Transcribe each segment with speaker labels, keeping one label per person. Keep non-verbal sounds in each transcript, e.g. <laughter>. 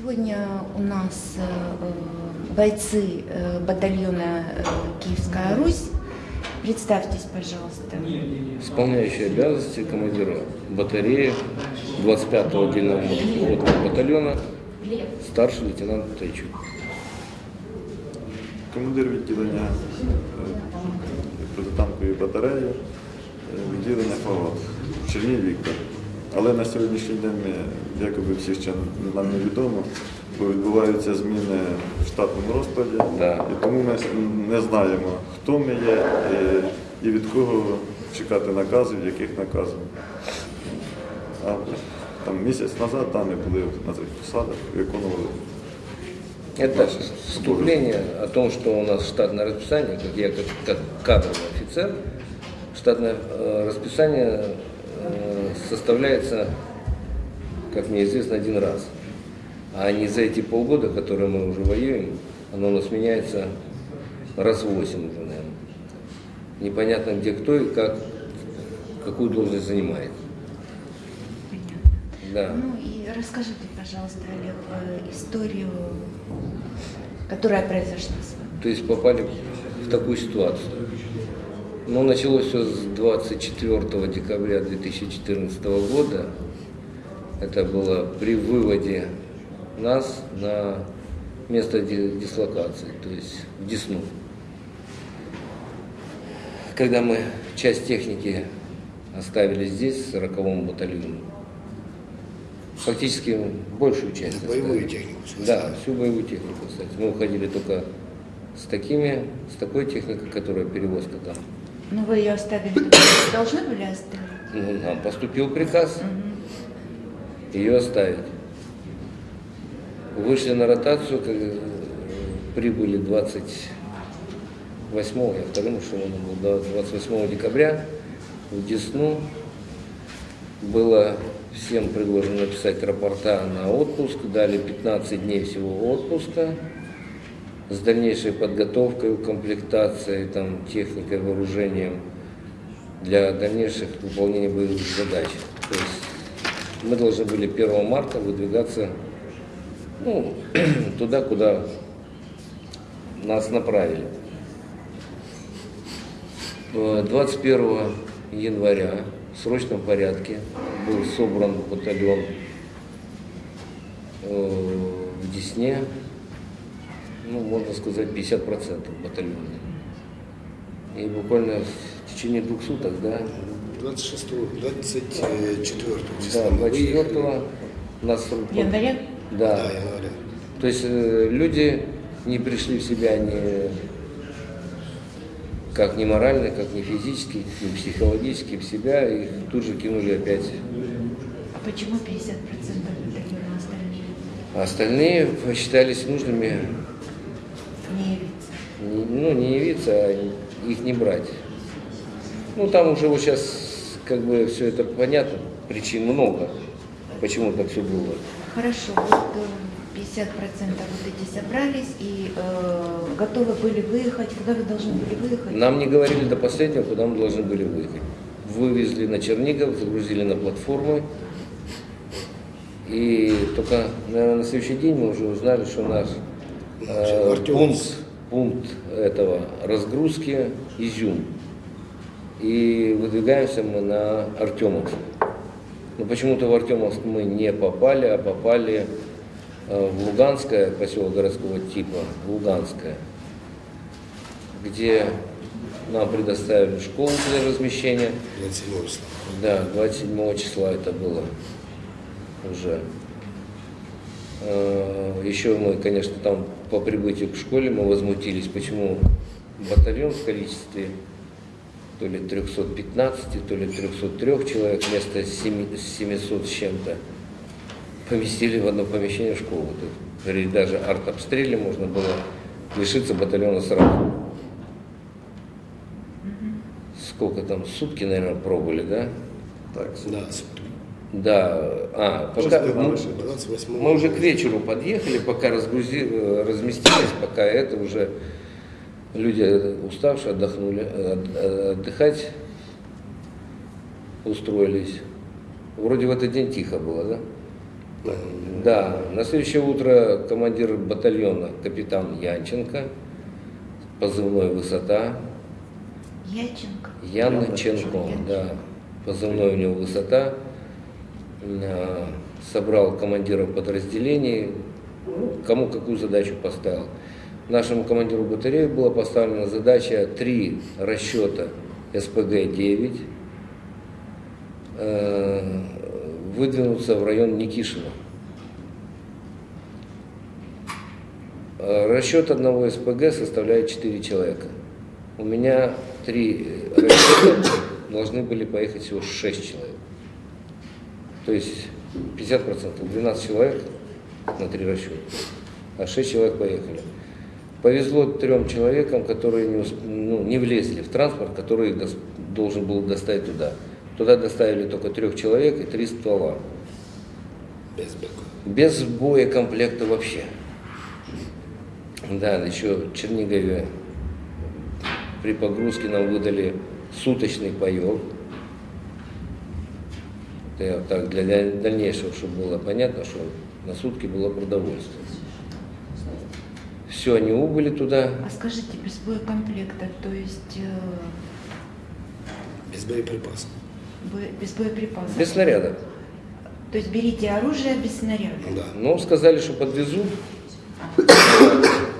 Speaker 1: Сегодня у нас э, бойцы э, батальона э, Киевская Русь. Представьтесь, пожалуйста.
Speaker 2: Исполняющий обязанности командира батареи 25-го отдельного мотопехотного батальона, старший лейтенант Тайчук.
Speaker 3: командир відділення е, протитанкової батареї, е, відділення ФАВАТ Черній Віктор. Але на сьогоднішній день ми, якоби всі ще нам невідомо, бо відбуваються зміни в штатному розкладі,
Speaker 2: Да.
Speaker 3: і тому ми не знаємо, хто ми є е, і від кого чекати наказів, яких наказів. А там місяць назад там ми були на цих посадах, виконували
Speaker 2: Это вступление о том, что у нас штатное расписание, как я как, как кадровый офицер, штатное э, расписание э, составляется, как мне известно, один раз. А не за эти полгода, которые мы уже воюем, оно у нас меняется раз восемь уже, наверное. Непонятно где кто и как, какую должность занимает. Да.
Speaker 1: Ну и расскажите, пожалуйста, Олег, э, историю, которая произошла с вами.
Speaker 2: То есть попали в такую ситуацию. Ну, началось все с 24 декабря 2014 года. Это было при выводе нас на место ди- дислокации, то есть в Десну. Когда мы часть техники оставили здесь, в 40-м батальоне, фактически большую часть.
Speaker 4: Боевую
Speaker 2: оставили.
Speaker 4: технику
Speaker 2: Да, всю боевую технику, кстати. Мы уходили только с такими, с такой техникой, которая перевозка там.
Speaker 1: Ну вы ее оставили, должны были оставить?
Speaker 2: Ну, нам поступил приказ
Speaker 1: Мгм.
Speaker 2: ее оставить. Вышли на ротацию, как, э, прибыли 28 я вторым эшелоном был, да, 28 декабря в Десну. Было всем предложено написать рапорта на отпуск, дали 15 дней всего отпуска с дальнейшей подготовкой, комплектацией, там, техникой, вооружением для дальнейших выполнения боевых задач. То есть мы должны были 1 марта выдвигаться ну, <clears throat> туда, куда нас направили. Э, 21 января в срочном порядке был собран батальон э, в Десне, ну, можно сказать, 50% батальона. И буквально в течение двух суток, да,
Speaker 4: 26 24
Speaker 2: да,
Speaker 4: числа мы
Speaker 2: 24
Speaker 4: выехали.
Speaker 2: нас...
Speaker 1: Января?
Speaker 2: Да.
Speaker 4: Да, января.
Speaker 2: То есть э, люди не пришли в себя ни как ни морально, как ни физически, ни психологически в себя, и тут же кинули опять.
Speaker 1: А почему 50% батальона?
Speaker 2: А остальные посчитались нужными.
Speaker 1: Не-
Speaker 2: ну, не явиться, а их не брать. Ну, там уже вот сейчас как бы все это понятно, причин много, почему так все было.
Speaker 1: Хорошо, вот э, 50% вот эти собрались и э, готовы были выехать. Куда вы должны были выехать?
Speaker 2: Нам не говорили до последнего, куда мы должны были выехать. Вывезли на Чернигов, загрузили на платформы. И только, наверное, на следующий день мы уже узнали, что наш э, пункт, пункт этого разгрузки Изюм. И выдвигаемся мы на Артемовск. Но почему-то в Артемовск мы не попали, а попали э, в Луганское, поселок городского типа, Луганское, где нам предоставили школу для размещения.
Speaker 4: 27 числа.
Speaker 2: Да, 27 числа это было уже. Э, Еще мы, конечно, там по прибытию к школе мы возмутились, почему батальон в количестве то ли 315, то ли 303 человек вместо семи- 700 с чем-то поместили в одно помещение. Тут, говорили, даже артобстреле можно было лишиться батальона сразу. Сколько там, сутки, наверное, пробыли, да?
Speaker 3: так.
Speaker 4: Да, сутки.
Speaker 2: Да, а, пока, мы,
Speaker 3: вышли.
Speaker 4: 28
Speaker 2: мы уже к вечеру подъехали, пока разгрузи, э, разместились, пока это уже люди э, уставшие отдохнули, э, от- отдыхать устроились. Вроде в этот день тихо было, да?
Speaker 4: Да.
Speaker 2: Да, на следующее утро командир батальона капитан Янченко, позывной «Высота»,
Speaker 1: Яченко.
Speaker 2: Янченко, да, позывной у него «Высота», собрал командиров подразделений, кому какую задачу поставил. Нашему командиру батареи была поставлена задача три расчета СПГ-9 э, выдвинуться в район Никишина. Э, Расчет одного СПГ составляет 4 человека. У меня три расчета должны были поехать всего 6 человек. То есть 50%, 12 человек на три расчета, а 6 человек поехали. Повезло трем человекам, которые не, усп- ну, не влезли в транспорт, который дос- должен был доставить туда. Туда доставили только трех человек и три ствола.
Speaker 4: Без бэка.
Speaker 2: Без боекомплекта вообще. Да, еще в Чернигове при погрузке нам выдали суточный паек. Это я так для даль- дальнейшего, чтобы было понятно, что на сутки было продовольствие. Все, они убыли туда.
Speaker 1: А скажите, без боекомплекта, то есть э,
Speaker 4: Без боеприпасов.
Speaker 1: бо- без боеприпасов?
Speaker 2: Без снарядов.
Speaker 1: То есть берите оружие без снаряда?
Speaker 4: Да.
Speaker 2: Ну, сказали, что подвезут.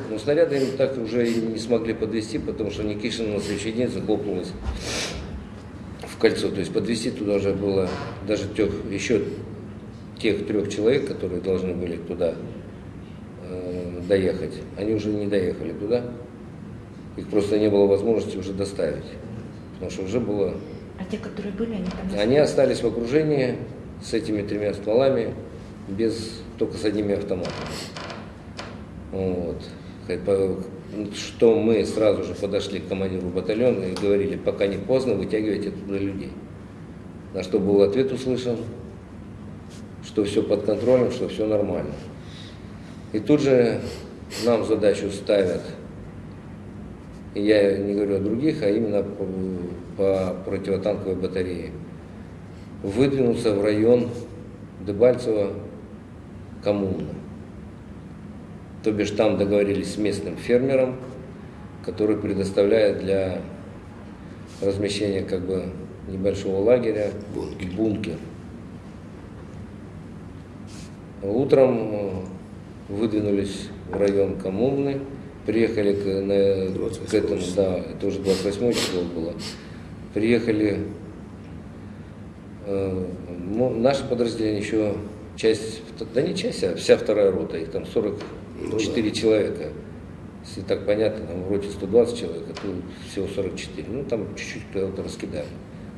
Speaker 2: Но снаряды им так уже и не смогли подвести, потому что Никишин на следующий день захлопнулась кольцо. То есть подвести туда уже было даже тех, еще тех трех человек, которые должны были туда э, доехать. Они уже не доехали туда. Их просто не было возможности уже доставить. Потому что уже было
Speaker 1: А те, которые были, они там
Speaker 2: они остались в окружении с этими тремя стволами, без, только с одними автоматами. Вот. Что мы сразу же подошли к командиру батальона и говорили, пока не поздно, вытягивайте оттуда людей. На что был ответ услышан, что все под контролем, что все нормально. И тут же нам задачу ставят, я не говорю о других, а именно по, по противотанковой батарее, выдвинуться в район Дебальцево коммуна. То бишь там договорились с местным фермером, который предоставляет для размещения как бы небольшого лагеря
Speaker 4: Бункер.
Speaker 2: бункер. Утром э, выдвинулись в район коммуны, приехали к, на-
Speaker 4: 28
Speaker 2: к этому, да, это уже 28 число было. Приехали э, ну, наше подразделение еще часть, да не часть, а вся вторая рота, их там 44 человека. Если так понятно, там в роте 120 человек, а тут всего 44. Ну, там чуть-чуть кого-то раскидали.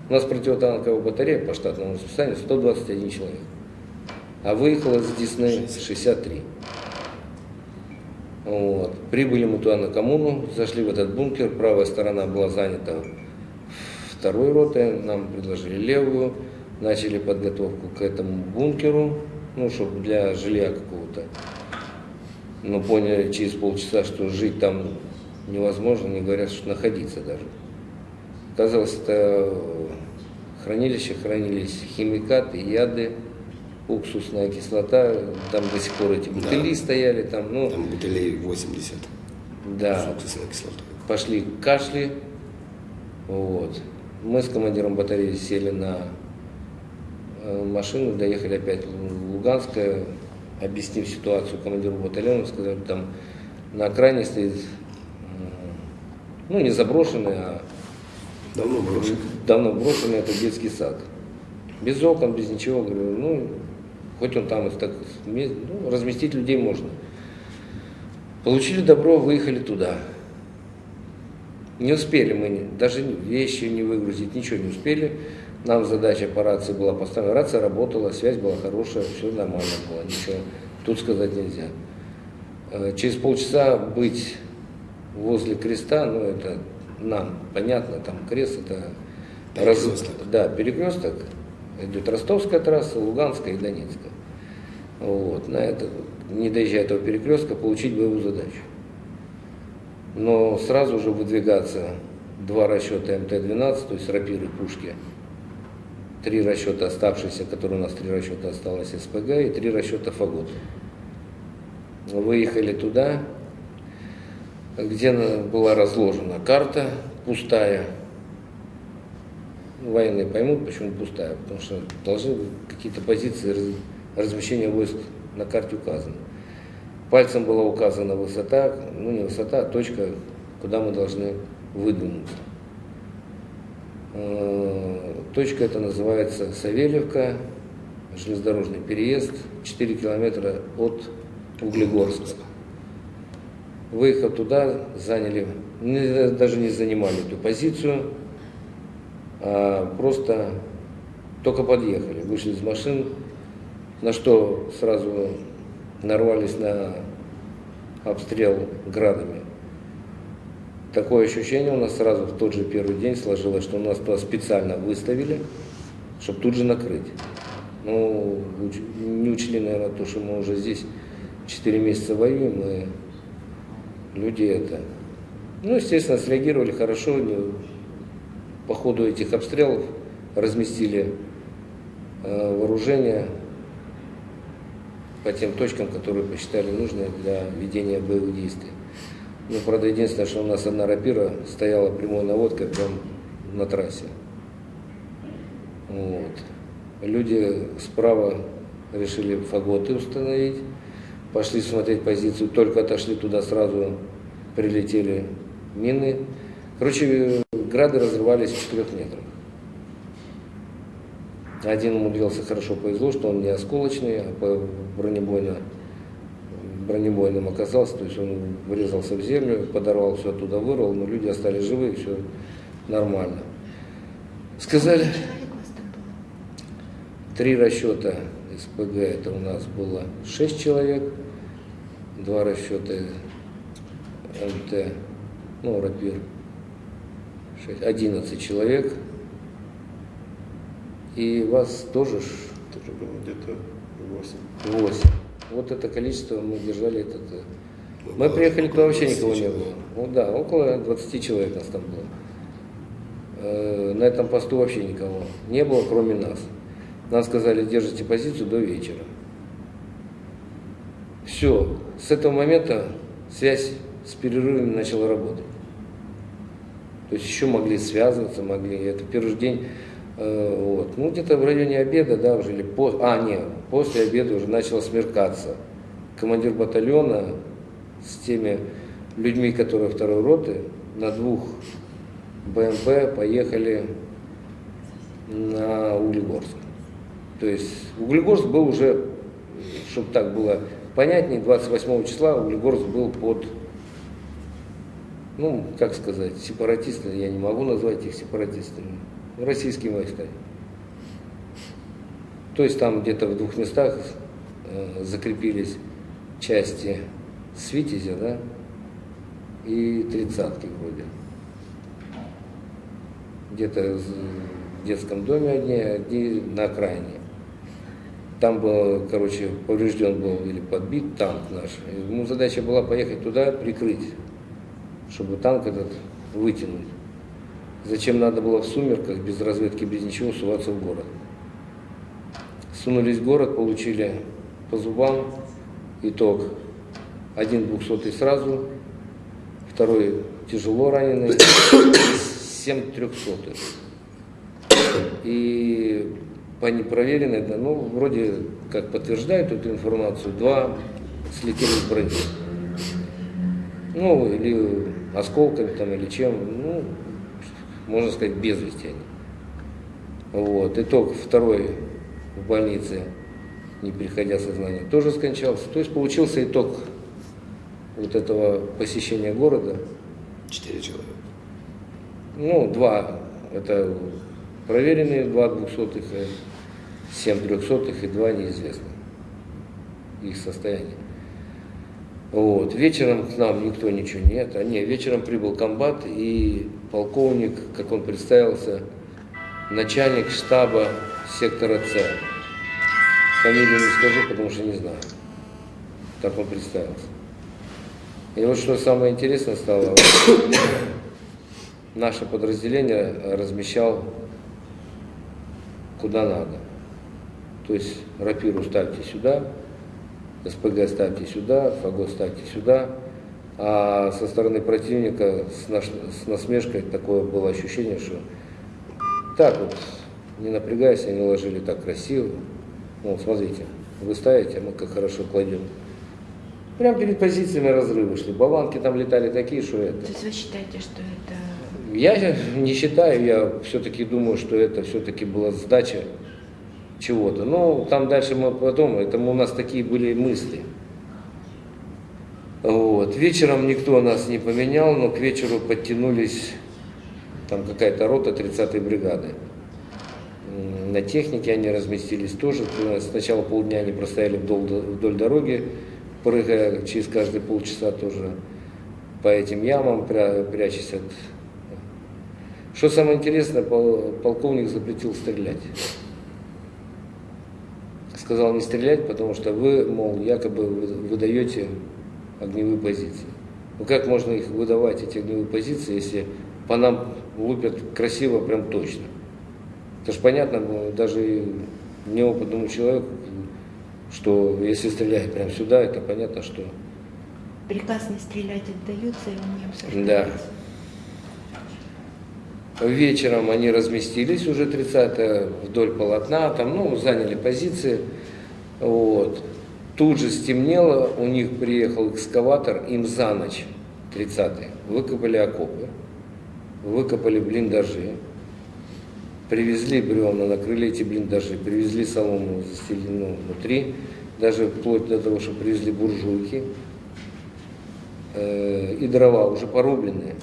Speaker 2: У нас противотанковая батарея по штатному расписанию 121 человек. А выехало с Десны 63. Вот. Прибыли мы туда на коммуну, зашли в этот бункер, правая сторона была занята второй ротой, нам предложили левую, начали подготовку к этому бункеру, ну, чтобы для жилья какого-то. Но поняли через полчаса, что жить там невозможно, не говорят, что находиться даже. Оказалось, это хранилище, хранились химикаты, яды, уксусная кислота, там до сих пор эти бутыли
Speaker 4: Да.
Speaker 2: стояли, там, ну,
Speaker 4: Там бутылей 80
Speaker 2: да,
Speaker 4: с уксусной кислотой.
Speaker 2: пошли кашли. Вот. Мы с командиром батареи сели на э, машину, доехали опять в Луганское, объяснив ситуацию командиру батальона, сказали, там на окраине стоит, ну не заброшенный, а
Speaker 4: Давно брошен.
Speaker 2: давно брошенный, это детский сад. Без окон, без ничего, говорю, ну, хоть он там так, ну, разместить людей можно. Получили добро, выехали туда. Не успели мы, даже вещи не выгрузить, ничего не успели. Нам задача по рации была поставлена. Рация работала, связь была хорошая, все нормально было, ничего тут сказать нельзя. Э, Через полчаса быть возле креста, ну это нам понятно, там крест это
Speaker 4: Перекресток.
Speaker 2: да, перекресток. Идет Ростовская трасса, Луганская и Донецкая. Вот, на это, не доезжая этого перекрестка, получить боевую задачу. Но сразу же выдвигаться два расчета МТ-12, то есть рапиры, пушки, три расчета оставшиеся, которые у нас три расчета осталось СПГ и три расчета Фагот. Выехали туда, где была разложена карта пустая. Военные поймут, почему пустая, потому что должны какие-то позиции раз- размещения войск на карте указаны. Пальцем была указана высота, ну не высота, а точка, куда мы должны выдвинуться. Э, Точка эта называется Савельевка, железнодорожный переезд, 4 километра от Углегорска. Выехав туда, заняли, даже не занимали эту позицию, а просто только подъехали, вышли из машин, на что сразу нарвались на обстрел градами. Такое ощущение у нас сразу в тот же первый день сложилось, что нас туда специально выставили, чтобы тут же накрыть. Ну, не учли, наверное, то, что мы уже здесь 4 месяца воюем, и люди это... Ну, естественно, среагировали хорошо, по ходу этих обстрелов разместили э, вооружение по тем точкам, которые посчитали нужные для ведения боевых действий. Ну, правда, единственное, что у нас одна рапира стояла прямой наводкой прямо на трассе. Вот. Люди справа решили фаготы установить, пошли смотреть позицию, только отошли туда, сразу прилетели мины. Короче, грады разрывались в четырех метрах. Один умудрился хорошо повезло, что он не осколочный, а бронебойно, бронебойным оказался, то есть он врезался в землю, подорвал все оттуда, вырвал, но люди остались живы, все нормально. Сказали, три расчета СПГ, это у нас было 6 человек, два расчета МТ, ну, рапир, 6, 11 человек. И вас тоже
Speaker 3: Тоже было где-то 8.
Speaker 2: 8. Вот это количество мы держали. Этот, э, мы приехали, туда вообще никого не было. Ну да, около 20 человек нас там было. Э, На этом посту вообще никого не было, кроме нас. Нам сказали, держите позицию до вечера. Все, с этого момента связь с перерывами начала работать. То есть еще могли связываться, могли. Это первый день, э, вот. Ну, где-то в районе обеда, да, уже или по, а, нет, после обеда уже начало смеркаться. Командир батальона с теми людьми, которые второй роты, на двух БМП поехали на Углегорск. То есть Углегорск был уже, чтобы так было понятнее, 28 числа Углегорск был под, ну, как сказать, сепаратисты, я не могу назвать их сепаратистами, российскими войсками. То есть там где-то в двух местах э, закрепились части Свитязя, да, и тридцатки вроде. Где-то в детском доме одни, одни на окраине. Там был, короче, поврежден был или подбит танк наш. Ему задача была поехать туда, прикрыть, чтобы танк этот вытянуть. Зачем надо было в сумерках, без разведки, без ничего, суваться в город? Сунулись в город, получили по зубам. Итог. Один двухсотый сразу, второй тяжело раненый, семь трехсотых. И по непроверенной, да, ну, вроде как подтверждают эту информацию, два слетели с брони. Ну, или осколками там, или чем, ну, можно сказать, без вести они. Вот. Итог второй в больнице, не приходя в сознание, тоже скончался. То есть получился итог вот этого посещения города.
Speaker 4: Четыре человека.
Speaker 2: Ну, два, это проверенные, два двухсотых, и семь трехсотых и два неизвестных. Их состояние. Вот. Вечером к нам никто ничего нет. А не, вечером прибыл комбат и полковник, как он представился, начальник штаба сектора С. Фамилию не скажу, потому что не знаю. Так он представился. И вот что самое интересное стало, <coughs> наше подразделение размещал куда надо. То есть рапиру ставьте сюда, СПГ ставьте сюда, фагот ставьте сюда. А со стороны противника с, наш- с насмешкой такое было ощущение, что так вот, не напрягаясь, они ложили так красиво. Ну, смотрите, вы ставите, а мы как хорошо кладем. Прямо перед позициями разрывы шли. Болванки там летали такие, что это.
Speaker 1: То есть вы считаете, что это...
Speaker 2: Я не считаю, я все-таки думаю, что это все-таки была сдача чего-то. Но там дальше мы потом, это у нас такие были мысли. Вот. Вечером никто нас не поменял, но к вечеру подтянулись там какая-то рота 30-й бригады. На технике они разместились тоже. Сначала полдня они простояли вдоль, вдоль дороги, прыгая через каждые полчаса тоже по этим ямам, пря- прячась от... Что самое интересное, пол- полковник запретил стрелять. Сказал не стрелять, потому что вы, мол, якобы вы- выдаете огневые позиции. Ну как можно их выдавать, эти огневые позиции, если по нам лупят красиво, прям точно? Это же понятно, было даже неопытному человеку, что если стрелять прям сюда, это понятно, что
Speaker 1: Приказ не стрелять отдается, и он не
Speaker 2: Да.
Speaker 1: обсуждается.
Speaker 2: Вечером они разместились уже 30 вдоль полотна, там, ну, заняли позиции. Вот. Тут же стемнело, у них приехал экскаватор, им за ночь, 30 выкопали окопы, выкопали блиндажи, привезли бревна, накрыли эти блиндажи, привезли солому застеленную внутри, даже вплоть до того, что привезли буржуйки э, и дрова уже порубленные.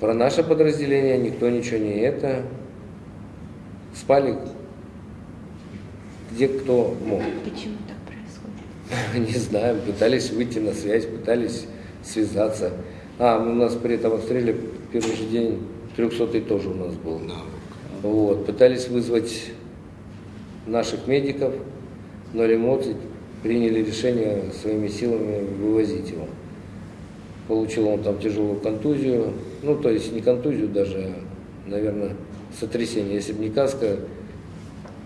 Speaker 2: Про наше подразделение никто ничего не это. Спали где кто мог.
Speaker 1: Почему так происходит? <laughs>
Speaker 2: Не знаю, пытались выйти на связь, пытались связаться. А, у нас при этом обстреле первый же день 300 тоже у нас был. Вот, пытались вызвать наших медиков, но ремонт приняли решение своими силами вывозить его. Получил он там тяжелую контузию, ну то есть не контузию даже, а, наверное, сотрясение. Если бы не каска,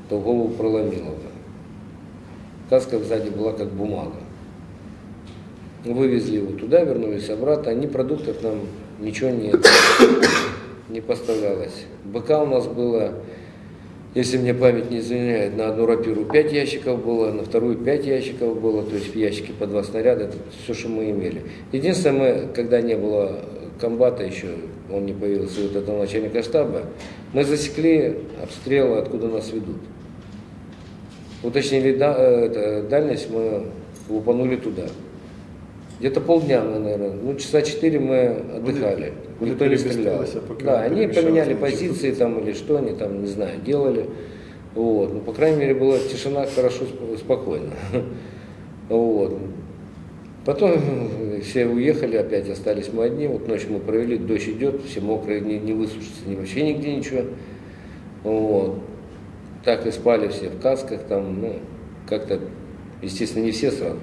Speaker 2: то голову проломило бы. Каска сзади была как бумага. Вывезли его туда, вернулись обратно. Ни продуктов нам ничего не, не поставлялось. БК у нас было, если мне память не изменяет, на одну рапиру 5 ящиков было, на вторую 5 ящиков было, то есть в ящике по два снаряда, это все, что мы имели. Единственное, мы, когда не было комбата еще, он не появился, вот этого начальника штаба, мы засекли обстрелы, откуда нас ведут. Уточнили да- э, это, дальность, мы лупанули туда. Где-то полдня мы, наверное, ну часа четыре мы отдыхали.
Speaker 3: Вони
Speaker 2: Никто не стрелял. Да, они поменяли позиции там или что они там, не знаю, делали. Вот. Ну, по крайней мере, была тишина хорошо, сп- спокойно. <laughs> Вот. Потом <laughs> все уехали, опять остались мы одни. Вот ночь мы провели, дождь идет, все мокрые, не, не высушится ни вообще нигде ничего. Вот. Так и спали все в касках, там, ну, как-то, естественно, не все сразу.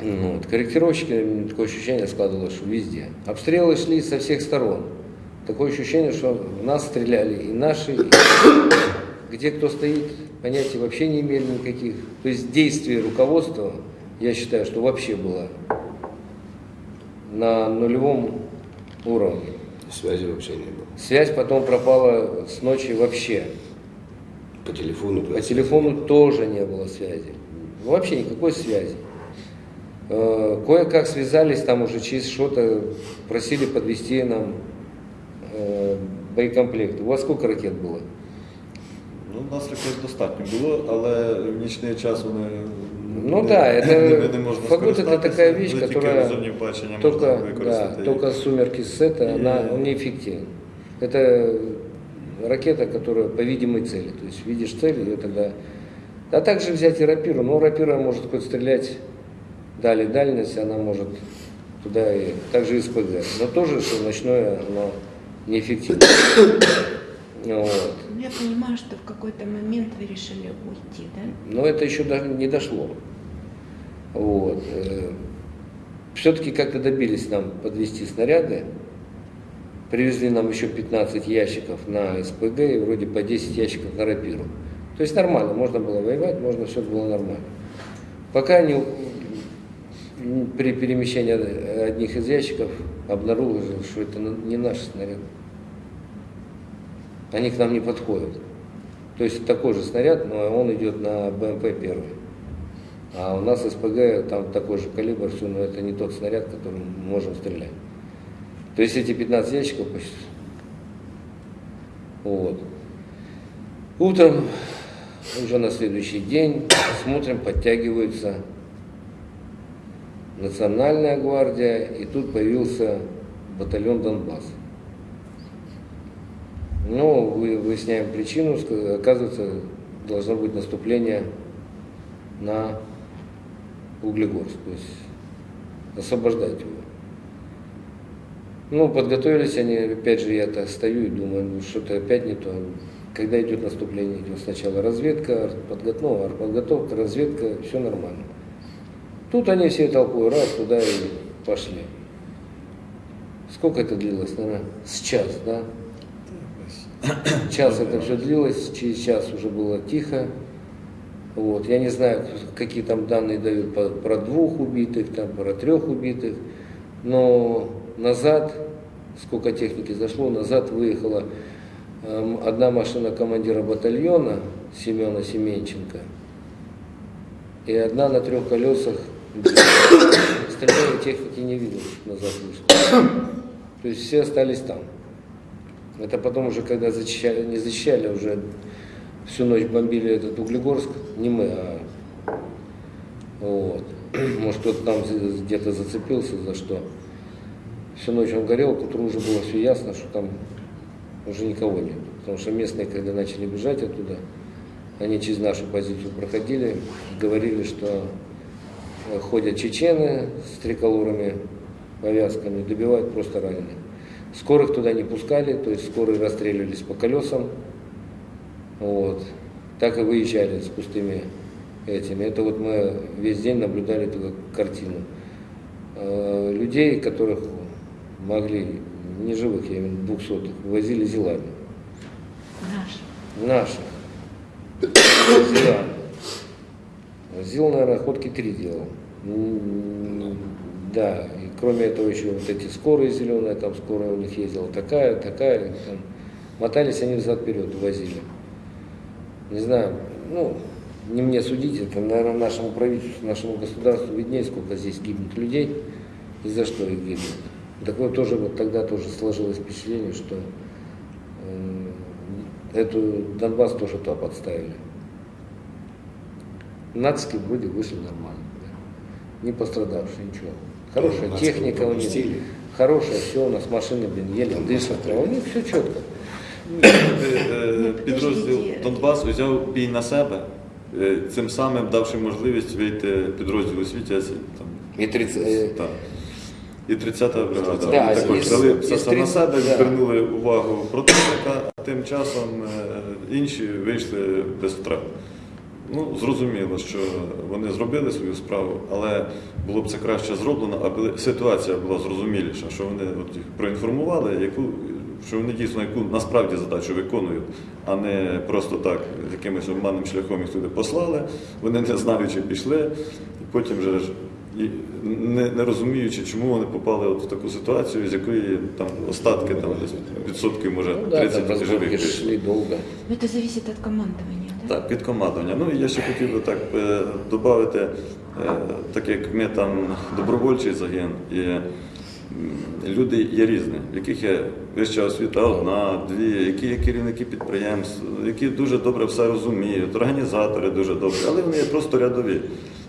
Speaker 2: Ну, вот. Корректировщики, такое ощущение складывалось, что везде. Обстрелы шли со всех сторон. Такое ощущение, что в нас стреляли и наши, и <coughs> где кто стоит, понятия вообще не имели никаких. То есть действие руководства, я считаю, что вообще было на нулевом уровне.
Speaker 4: Связи вообще не было.
Speaker 2: Связь потом пропала с ночи вообще.
Speaker 4: По телефону.
Speaker 2: По телефону тоже не было связи. Вообще никакой связи. Э, Кое-как связались там уже через что-то, просили подвести нам э, боєкомплект. У вас сколько ракет было?
Speaker 3: Ну, у нас ракет достатньо було, але в нічний час вони
Speaker 2: Ну
Speaker 3: не,
Speaker 2: да, <laughs> это
Speaker 3: ними не можна
Speaker 2: фагот это
Speaker 3: скористатися,
Speaker 2: такая вещь,
Speaker 3: вони тільки
Speaker 2: которая
Speaker 3: в зоні бачення
Speaker 2: только,
Speaker 3: можна
Speaker 2: да,
Speaker 3: використати.
Speaker 2: только сумерки сета,
Speaker 3: И-
Speaker 2: она он неэффективна. Это ракета, которая по видимой цели. То есть видишь цель, ее тогда... А также взять и рапиру. Ну, рапира может хоть стрелять дали дальность, она может туда и также и СПГ. Но тоже, что ночное, оно неэффективно. <coughs> Вот.
Speaker 1: Ну, Я понимаю, что в какой-то момент вы решили уйти, да?
Speaker 2: Но это еще даже не дошло. Вот. Все-таки как-то добились нам подвести снаряды. Привезли нам еще 15 ящиков на СПГ и вроде по 10 ящиков на рапиру. То есть нормально, можно было воевать, можно все было нормально. Пока не, при перемещении одних из ящиков обнаружил, что это не наш снаряд. Они к нам не подходят. То есть такой же снаряд, но он идет на БМП первый. А у нас СПГ, там такой же калибр, все, но это не тот снаряд, которым мы можем стрелять. То есть эти 15 ящиков почти. Вот. Утром, уже на следующий день, смотрим, подтягиваются Национальная гвардия, и тут появился батальон Донбасс. Ну, вы- выясняем причину, оказывается, должно быть наступление на Углегорск, то есть освобождать его. Ну, подготовились они, опять же, я-то стою и думаю, ну, что-то опять не то. Когда идет наступление, идет сначала разведка, подготовка, ну, артподготовка, разведка, все нормально. Тут они всей толпой раз туда и пошли. Сколько это длилось, наверное? С час, да? Час это все длилось, через час уже было тихо. Вот. Я не знаю, какие там данные дают про двух убитых, там, про трех убитых, но назад, сколько техники зашло, назад выехала эм, одна машина командира батальона Семена Семенченко и одна на трех колесах. Остальные техники не что назад вышли. То есть все остались там. Это потом уже, когда зачищали, не зачищали, а уже всю ночь бомбили этот Углегорск, не мы, а вот. Может, кто-то там где-то зацепился за что. Всю ночь он горел, к утру уже было все ясно, что там уже никого нет. Потому что местные, когда начали бежать оттуда, они через нашу позицию проходили, говорили, что ходят чечены с триколорами, повязками, добивают просто раненых. Скорых туда не пускали, то есть скорые расстреливались по колесам. Вот. Так и выезжали с пустыми этими. Это вот мы весь день наблюдали эту картину. Э, Людей, которых могли, не живых, я имею в виду двухсотых, возили зилами.
Speaker 1: Наш.
Speaker 2: Наших. Зилами. Зил, наверное, ходки три делал. Да, и кроме этого еще вот эти скорые зеленые, там скорая у них ездила такая, такая, там. мотались они взад вперед, возили. Не знаю, ну, не мне судить, это, наверное, нашему правительству, нашему государству виднее, сколько здесь гибнет людей и за что их гибнет. Так вот тоже вот тогда тоже сложилось впечатление, что э, эту Донбасс тоже туда подставили. Нацики вроде вышли нормально. не пострадавшие, ничего. Хорошая
Speaker 4: Нациков
Speaker 2: техника у них,
Speaker 4: пропустили.
Speaker 2: хорошая, все у нас машины, блин, еле дышат, а у них все четко.
Speaker 3: Е, Підрозділ
Speaker 1: Подождіть.
Speaker 3: Донбас взяв бій на себе, е, цим самим давши можливість вийти підрозділу Світязі. Там,
Speaker 2: И 30, э,
Speaker 3: так. І 30-та бригада.
Speaker 2: Да,
Speaker 3: Вони також
Speaker 2: із-
Speaker 3: взяли
Speaker 2: із
Speaker 3: все це на
Speaker 2: 30,
Speaker 3: себе,
Speaker 2: да.
Speaker 3: звернули увагу противника, а тим часом е, інші вийшли без втрат. Ну, зрозуміло, що вони зробили свою справу, але було б це краще зроблено, аби ситуація була зрозуміліша, що вони от їх проінформували, яку, що вони дійсно яку насправді задачу виконують, а не просто так якимось обманним шляхом їх туди послали, вони не знаючи пішли, і потім вже і не, не розуміючи, чому вони попали от в таку ситуацію, з якої там остатки там десь відсотків може
Speaker 2: ну да,
Speaker 3: 30
Speaker 2: там
Speaker 3: живих
Speaker 2: разборки
Speaker 3: вийшло.
Speaker 2: шли долго.
Speaker 3: Так, під командування. Ну і я ще хотів би так е, додати, е, так як ми там добровольчий загін, і люди є різні, в яких є вища освіта одна, дві, які є керівники підприємств, які дуже добре все розуміють, організатори дуже добрі, але вони є просто рядові.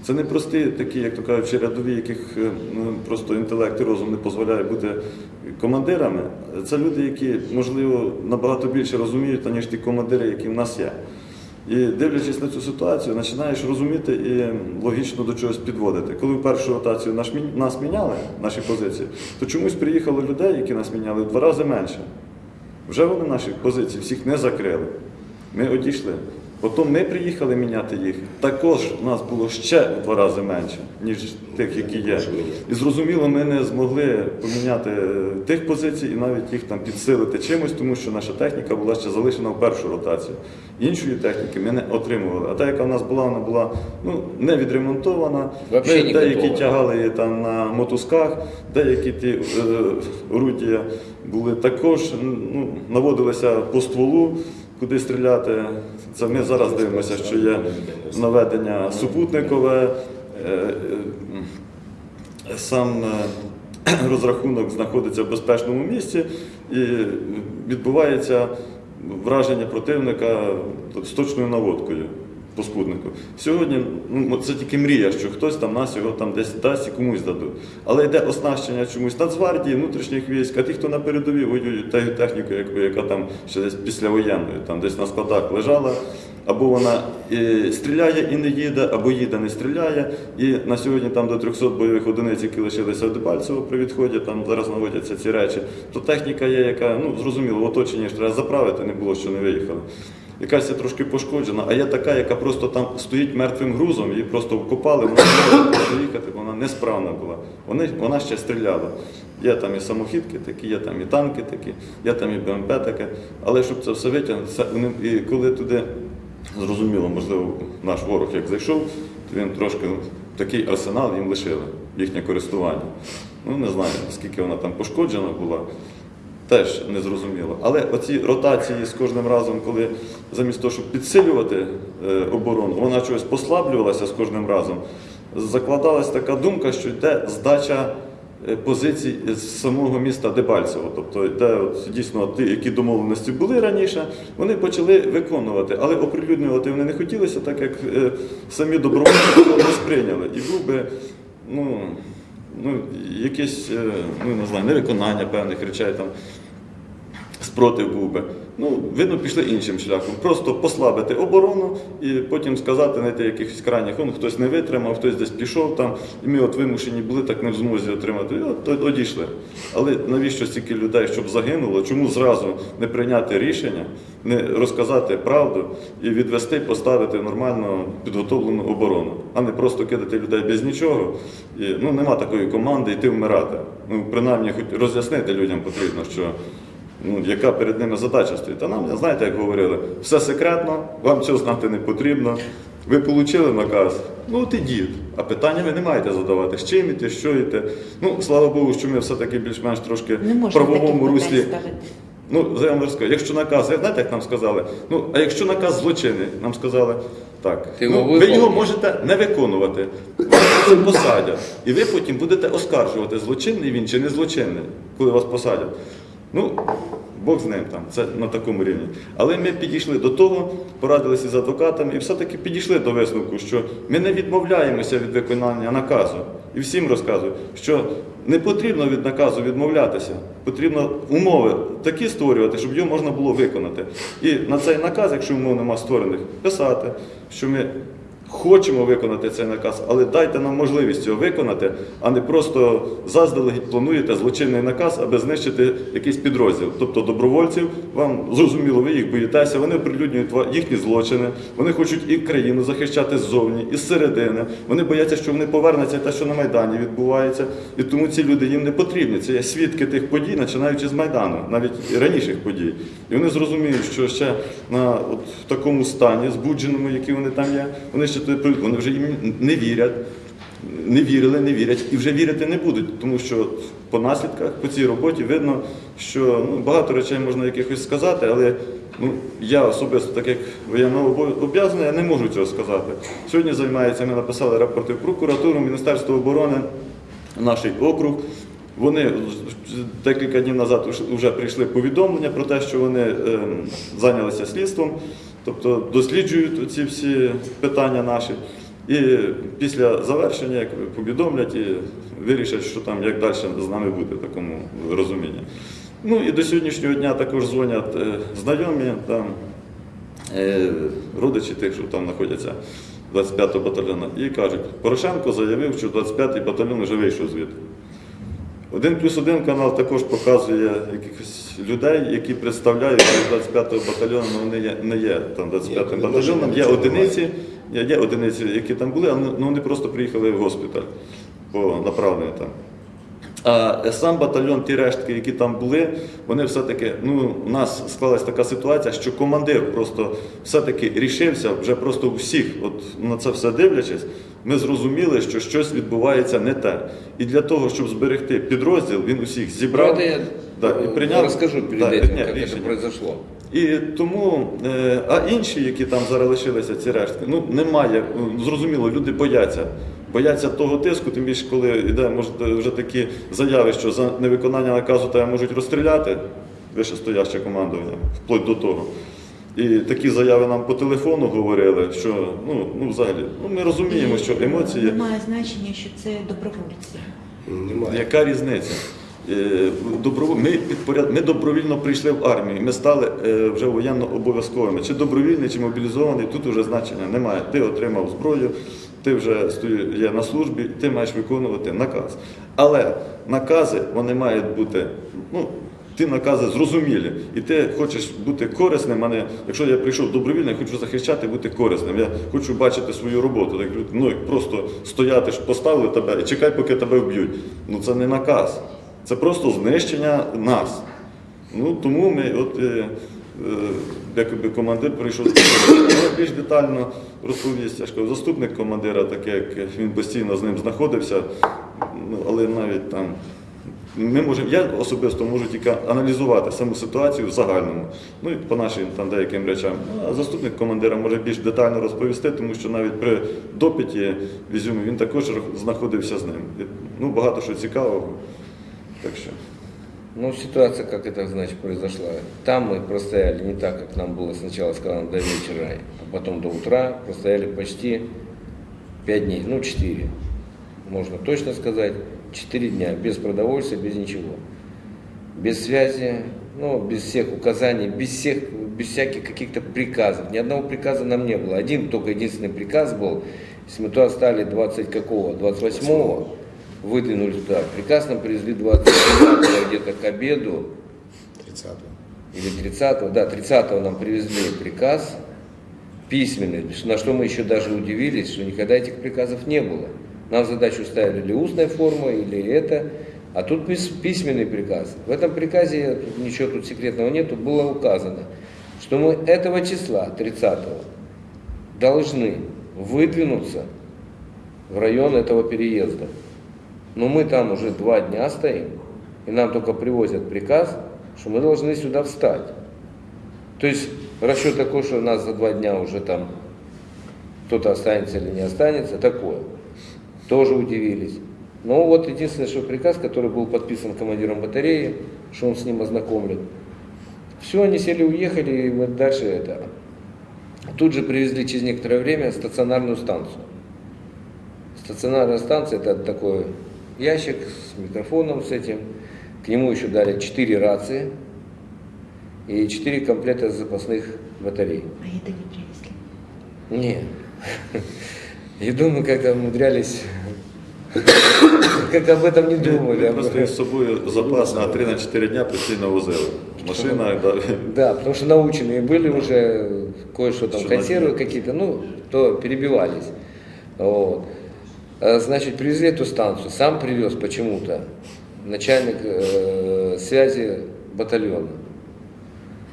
Speaker 3: Це не прості такі, як то кажучи, рядові, яких е, ну, просто інтелект і розум не дозволяє бути командирами. Це люди, які, можливо, набагато більше розуміють, ніж ті командири, які в нас є. І дивлячись на цю ситуацію, починаєш розуміти і логічно до чогось підводити. Коли в першу ротацію мі- нас міняли, наші позиції, то чомусь приїхало людей, які нас міняли, в два рази менше. Вже вони наші позиції всіх не закрили. Ми одійшли. Потім ми приїхали міняти їх. Також у нас було ще в два рази менше, ніж тих, які є. І зрозуміло, ми не змогли поміняти е, тих позицій і навіть їх там підсилити чимось, тому що наша техніка була ще залишена в першу ротацію. Іншої техніки ми не отримували. А та, яка в нас була, вона була ну, не відремонтована.
Speaker 2: Не
Speaker 3: деякі тягали її там на мотузках, деякі ті е, орудія були також, ну, наводилися по стволу, куди стріляти. Це ми зараз дивимося, що є наведення супутникове. е, е, Сам е, розрахунок знаходиться в безпечному місці і відбувається враження противника з точною наводкою по спутнику. Сьогодні ну, це тільки мрія, що хтось там нас його там десь дасть і комусь дадуть. Але йде оснащення чомусь Нацгвардії, внутрішніх військ, а ті, хто на передовій воюють тією технікою, яку- яка там ще десь післявоєнною, там десь на складах лежала. Або вона е, стріляє і не їде, або їде, не стріляє. І на сьогодні там до 300 бойових одиниць, які лишилися в Дебальцево при відході, там зараз наводяться ці речі. То техніка є, яка, ну зрозуміло, в оточенні ж треба заправити, не було, що не виїхали. Якась трошки пошкоджена, а є така, яка просто там стоїть мертвим грузом, її просто вкопали, вона не може доїхати, вона несправна була. Вони, вона ще стріляла. Є там і самохідки такі, є там і танки такі, є там і БМП таке. Але щоб це все витягнути, і коли туди Зрозуміло, можливо, наш ворог як зайшов, то він трошки ну, такий арсенал їм лишили, їхнє користування. Ну, не знаю, наскільки вона там пошкоджена була, теж не зрозуміло. Але оці ротації з кожним разом, коли замість того, щоб підсилювати е, оборону, вона чогось послаблювалася з кожним разом, закладалась така думка, що йде здача е, позицій з самого міста Дебальцево. Тобто, де от, дійсно ті, які домовленості були раніше, вони почали виконувати, але оприлюднювати вони не хотілося, так як е, самі добровольці не сприйняли. І був би, ну, ну, якесь, е, ну, не знаю, невиконання певних речей там. Спротив був би. Ну, видно, пішли іншим шляхом. Просто послабити оборону і потім сказати, знаєте, якихось крайніх, он хтось не витримав, хтось десь пішов там, і ми от вимушені були так не в змозі отримати. І от одійшли. Але навіщо стільки людей, щоб загинуло? Чому зразу не прийняти рішення, не розказати правду і відвести, поставити нормально підготовлену оборону, а не просто кидати людей без нічого. І, ну, нема такої команди йти вмирати. Ну, принаймні, хоч роз'яснити людям потрібно, що ну, яка перед ними задача стоїть. А нам, знаєте, як говорили, все секретно, вам цього знати не потрібно. Ви отримали наказ, ну от ідіть. А питання ви не маєте задавати, з чим іти, що йти. Ну, слава Богу, що ми все-таки більш-менш трошки в правовому руслі. Ну, я вам розкажу, якщо наказ, знаєте, як нам сказали? Ну, а якщо наказ злочинний, нам сказали, так,
Speaker 2: Ти
Speaker 3: ну, ви його можете не виконувати, вас це посадять. І ви потім будете оскаржувати, злочинний він чи не злочинний, коли вас посадять. Ну, Бог з ним там, це на такому рівні. Але ми підійшли до того, порадилися з адвокатами і все-таки підійшли до висновку, що ми не відмовляємося від виконання наказу. І всім розказую, що не потрібно від наказу відмовлятися, потрібно умови такі створювати, щоб його можна було виконати. І на цей наказ, якщо умов нема створених, писати, що ми хочемо виконати цей наказ, але дайте нам можливість цього виконати, а не просто заздалегідь плануєте злочинний наказ, аби знищити якийсь підрозділ. Тобто добровольців, вам зрозуміло, ви їх боїтеся, вони оприлюднюють їхні злочини, вони хочуть і країну захищати ззовні, і зсередини. Вони бояться, що вони повернуться те, що на Майдані відбувається. І тому ці люди їм не потрібні. Це є свідки тих подій, починаючи з Майдану, навіть і раніших подій. І вони зрозуміють, що ще на от, такому стані, збудженому, які вони там є, вони ще туди прийдуть, вони вже їм не вірять. Не вірили, не вірять і вже вірити не будуть, тому що по наслідках по цій роботі видно, що ну, багато речей можна якихось сказати, але ну, я особисто, так як воєннообов'язаний, я не можу цього сказати. Сьогодні займається, ми написали рапорти прокуратуру, Міністерство оборони, наш округ. Вони декілька днів назад вже прийшли повідомлення про те, що вони ем, зайнялися слідством, тобто досліджують ці всі питання наші. І після завершення як повідомлять і вирішать, що там як далі з нами буде в такому розумінні. Ну і до сьогоднішнього дня також дзвонять е, знайомі, там, е, родичі тих, що там знаходяться 25-го батальйону, і кажуть, Порошенко заявив, що 25-й батальйон вже вийшов звідти. Один плюс один канал також показує якихось людей, які представляють 25-го батальйону, але вони не є там 25-м батальйоном. Є одиниці, є, є одиниці, які там були, але ну, вони просто приїхали в госпіталь по направленню там. А сам батальйон, ті рештки, які там були, вони все-таки, ну, у нас склалась така ситуація, що командир просто все-таки рішився, вже просто всіх, от на це все дивлячись, ми зрозуміли, що щось відбувається не те. І для того, щоб зберегти підрозділ, він усіх зібрав
Speaker 2: Правда, я
Speaker 3: да, і
Speaker 2: э,
Speaker 3: прийняв
Speaker 2: расскажу перед
Speaker 3: да,
Speaker 2: этим,
Speaker 3: ні,
Speaker 2: как это
Speaker 3: рішення.
Speaker 2: произошло.
Speaker 3: І тому, е, а інші, які там зараз лишилися, ці рештки, ну немає. ну, Зрозуміло, люди бояться. Бояться того тиску, тим більше, коли йде може, вже такі заяви, що за невиконання наказу тебе можуть розстріляти, вищестояще командування, вплоть до того. І такі заяви нам по телефону говорили, що ну, ну взагалі, ну ми розуміємо, що емоції.
Speaker 1: Немає значення, що це добровольці.
Speaker 4: Немає.
Speaker 3: Яка різниця? Е, Ми, ми добровільно прийшли в армію, ми стали е, вже воєнно обов'язковими. Чи добровільний, чи мобілізований, тут вже значення немає. Ти отримав зброю, ти вже є на службі, ти маєш виконувати наказ. Але накази вони мають бути. Ну, Ті накази зрозумілі, і ти хочеш бути корисним, а не якщо я прийшов добровільно, я хочу захищати, бути корисним. Я хочу бачити свою роботу. Так, ну, просто стояти, поставили тебе і чекай, поки тебе вб'ють. Ну це не наказ. Це просто знищення нас. Ну, тому ми, от, е, е, якби командир прийшов більш детально розповість. Заступник командира, таке, як він постійно з ним знаходився, ну, але навіть там. Ми можемо, я особисто можу тільки аналізувати саму ситуацію в загальному, ну і по нашим там деяким речам. Ну, А заступник командира може більш детально розповісти, тому що навіть при допиті в він також знаходився з ним. Ну, багато що цікавого. Так що.
Speaker 2: Ну, ситуация, как это, значит, произошла. Там мы простояли не так, как нам было сначала сказано до вечера, а потом до утра. Простояли почти 5 дней, ну, 4. Можно точно сказать, 4 дня, без продовольствия, без ничего. Без связи, ну, без всех указаний, без всех, без всяких каких-то приказов. Ни одного приказа нам не было. Один только единственный приказ был, если мы туда стали 20 какого, 28-го, выдвинули туда. Приказ нам привезли 29 <coughs> где-то к обеду,
Speaker 4: 30-го.
Speaker 2: или 30-го, да, 30-го нам привезли приказ письменный, на что мы еще даже удивились, что никогда этих приказов не было. Нам задачу ставили или устная форма, или это, а тут пис- письменный приказ. В этом приказе, ничего тут секретного нету, было указано, что мы этого числа, 30-го, должны выдвинуться в район этого переезда. Но мы там уже два дня стоим, и нам только привозят приказ, что мы должны сюда встать. То есть расчет такой, что нас за два дня уже там кто-то останется или не останется, такое. Тоже удивились. Но вот единственный, что приказ, который был подписан командиром батареи, что он с ним ознакомлен. Все, они сели, уехали, и мы дальше это. Тут же привезли через некоторое время стационарную станцию. Стационарная станция это такой ящик с микрофоном с этим. К нему еще дали 4 рации и 4 комплекта запасных батарей.
Speaker 1: А это не привезли.
Speaker 2: Не. <laughs> И думаю, как-то умудрялись, как об этом не думали. об
Speaker 3: просто із собою запас на 3-4 дня постійно возили. Машина, да,
Speaker 2: Да, потому что наученные были уже, кое-что там, консервы какие-то, ну, то перебивались. Вот. А, Значит, привезли эту станцию, сам привез почему-то начальник э, связи батальона.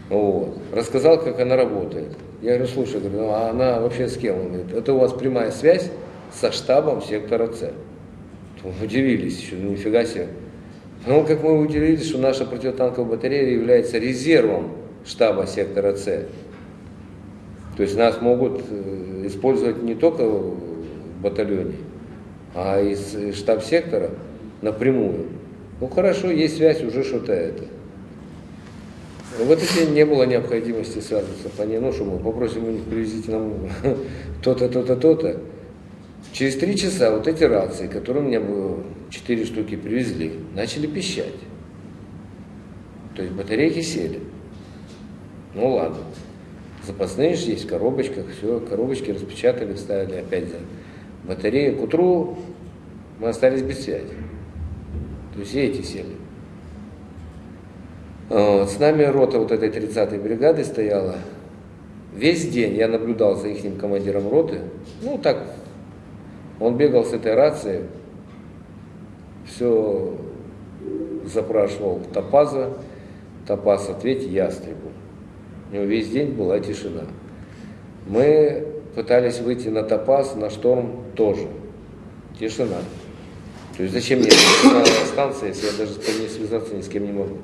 Speaker 2: Вот. Рассказал, как она работает. Я говорю, слушай, говорю, ну, а она вообще с кем? Он говорит, это у вас прямая связь со штабом сектора С. Удивились еще, ну нифига себе. Ну, как мы удивились, что наша противотанковая батарея является резервом штаба сектора С. То есть нас могут э, использовать не только в батальоне, а из штаб-сектора напрямую. Ну хорошо, есть связь, уже что-то это. В этот день не было необходимости связываться по ней, ну что мы попросим у них привезите нам <laughs> то-то, то-то, то-то. Через три часа вот эти рации, которые меня было, четыре штуки привезли, начали пищать. То есть батарейки сели. Ну ладно. Запасные же есть в коробочках, все, коробочки распечатали, вставили опять за батарею. К утру мы остались без связи. То есть эти сели. Вот, С нами рота вот этой 30-й бригады стояла. Весь день я наблюдал за их командиром роты. Ну так, он бегал с этой рацией, все запрашивал Топаза, Топаз ответь ястребу. У него весь день была тишина. Мы пытались выйти на Топаз, на шторм тоже. Тишина. То есть зачем мне станция, если я даже с ней связаться ни с кем не могу.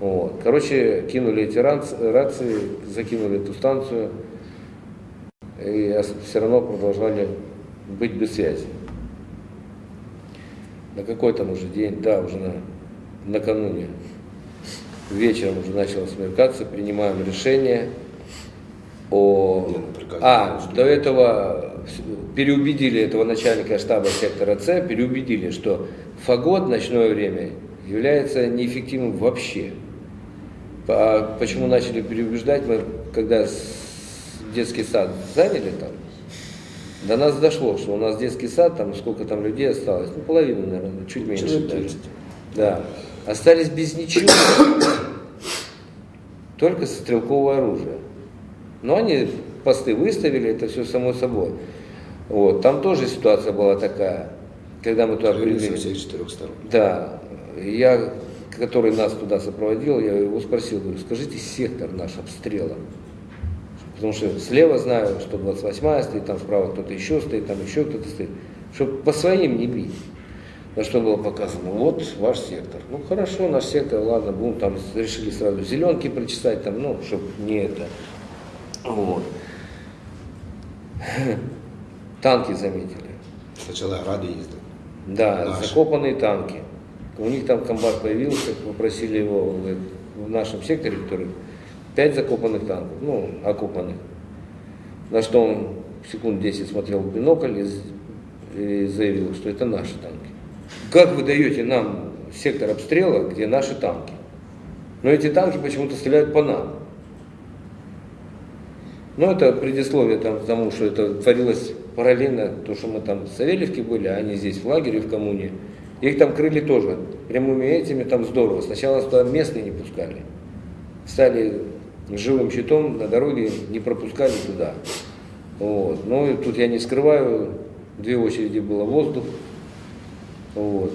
Speaker 2: Вот. Короче, кинули эти рац- рации, закинули эту станцию, и все равно продолжали быть без связи. На какой там уже день, да, уже на, накануне, вечером уже начало смеркаться, принимаем решение о...
Speaker 4: Ну,
Speaker 2: А, до этого переубедили этого начальника штаба сектора С, переубедили, что фагот в ночное время является неэффективным вообще. А почему начали переубеждать, мы когда детский сад заняли там, до нас дошло, что у нас детский сад, там сколько там людей осталось, ну половина, наверное, чуть меньше
Speaker 4: Человек
Speaker 2: даже.
Speaker 4: 200.
Speaker 2: Да. Остались без ничего, только стрелковое оружие. Но они посты выставили, это все само собой. Вот. Там тоже ситуация была такая, когда мы туда прибыли.
Speaker 4: всех четырех сторон.
Speaker 2: Да, я, который нас туда сопроводил, я его спросил, говорю, скажите сектор наш обстрела. Потому что слева знаю, что 28-я стоит, там справа кто-то еще стоит, там еще кто-то стоит. Чтобы по своим не бить. На что было показано, вот ваш сектор. Ну хорошо, наш сектор, ладно, будем там, решили сразу зеленки причесать, там, ну, чтобы не это. Вот. Танки заметили.
Speaker 4: Сначала гради ездил.
Speaker 2: Да,
Speaker 4: Наши.
Speaker 2: закопанные танки. У них там комбат появился, попросили его говорит, в нашем секторе, который пять закопанных танков, ну, окопанных. На что он секунд 10 смотрел в бинокль и, и заявил, что это наши танки. Как вы даете нам сектор обстрела, где наши танки? Но эти танки почему-то стреляют по нам. Ну, это предисловие там, к тому, что это творилось параллельно, то, что мы там в Савельевке были, а они здесь в лагере, в коммуне. Их там крыли тоже прямыми этими, там здорово. Сначала туда местные не пускали. Стали живым щитом на дороге, не пропускали туда. Вот. Ну, и тут я не скрываю, две очереди было воздух. Вот.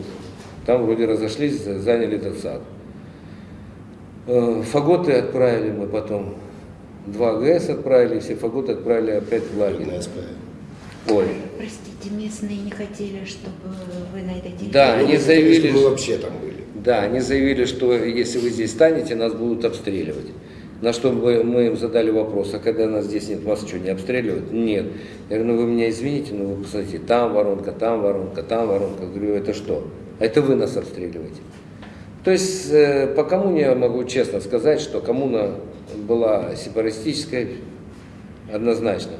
Speaker 2: Там вроде разошлись, за- заняли этот сад. Э, Фаготы отправили мы потом. Два ГС отправили, все фаготы отправили опять в лагерь. Ой.
Speaker 1: Простите, местные не хотели, чтобы вы на этой территории...
Speaker 2: Да, они заявили,
Speaker 4: Мы
Speaker 2: что-
Speaker 4: вообще там были.
Speaker 2: Да, они заявили, что если вы здесь станете, нас будут обстреливать. На что мы, мы им задали вопрос, а когда нас здесь нет, вас что, не обстреливают? Нет. Я говорю, ну вы меня извините, но вы посмотрите, там воронка, там воронка, там воронка. Говорю, это что? Это вы нас обстреливаете. То есть э, по коммуне я могу честно сказать, что коммуна была сепаратистической однозначно.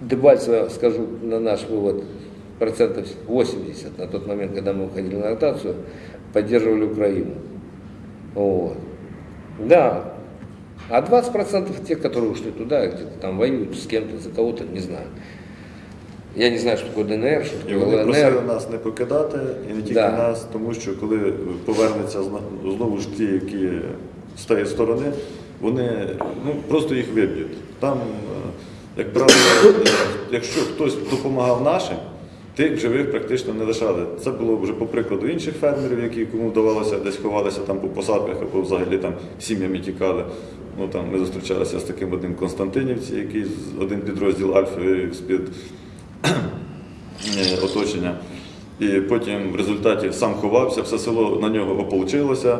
Speaker 2: Дебальцево, скажу на наш вывод, процентов 80 на тот момент, когда мы уходили на ротацию, поддерживали Украину. Вот. Да. А 20% тех, которые ушли туда, где-то там воюют с кем-то, за кого-то, не знаю. Я не знаю, що таке ДНР, що
Speaker 3: І
Speaker 2: таке
Speaker 3: вони просили
Speaker 2: ЛНР.
Speaker 3: нас не покидати, і не тільки
Speaker 2: Да.
Speaker 3: нас, тому що коли повернеться зна- знову ж ті, які з тієї сторони, вони ну, просто їх виб'ють. Там, е, як правило, е, якщо хтось допомагав нашим, тих живих практично не лишали. Це було вже по прикладу інших фермерів, які кому вдавалося десь ховалися там по посадках або взагалі там сім'ями тікали. Ну, там, ми зустрічалися з таким одним Константинівці, який з- один підрозділ Альфи з-під <clears throat> оточення. І потім в результаті сам ховався, все село на нього ополчилося.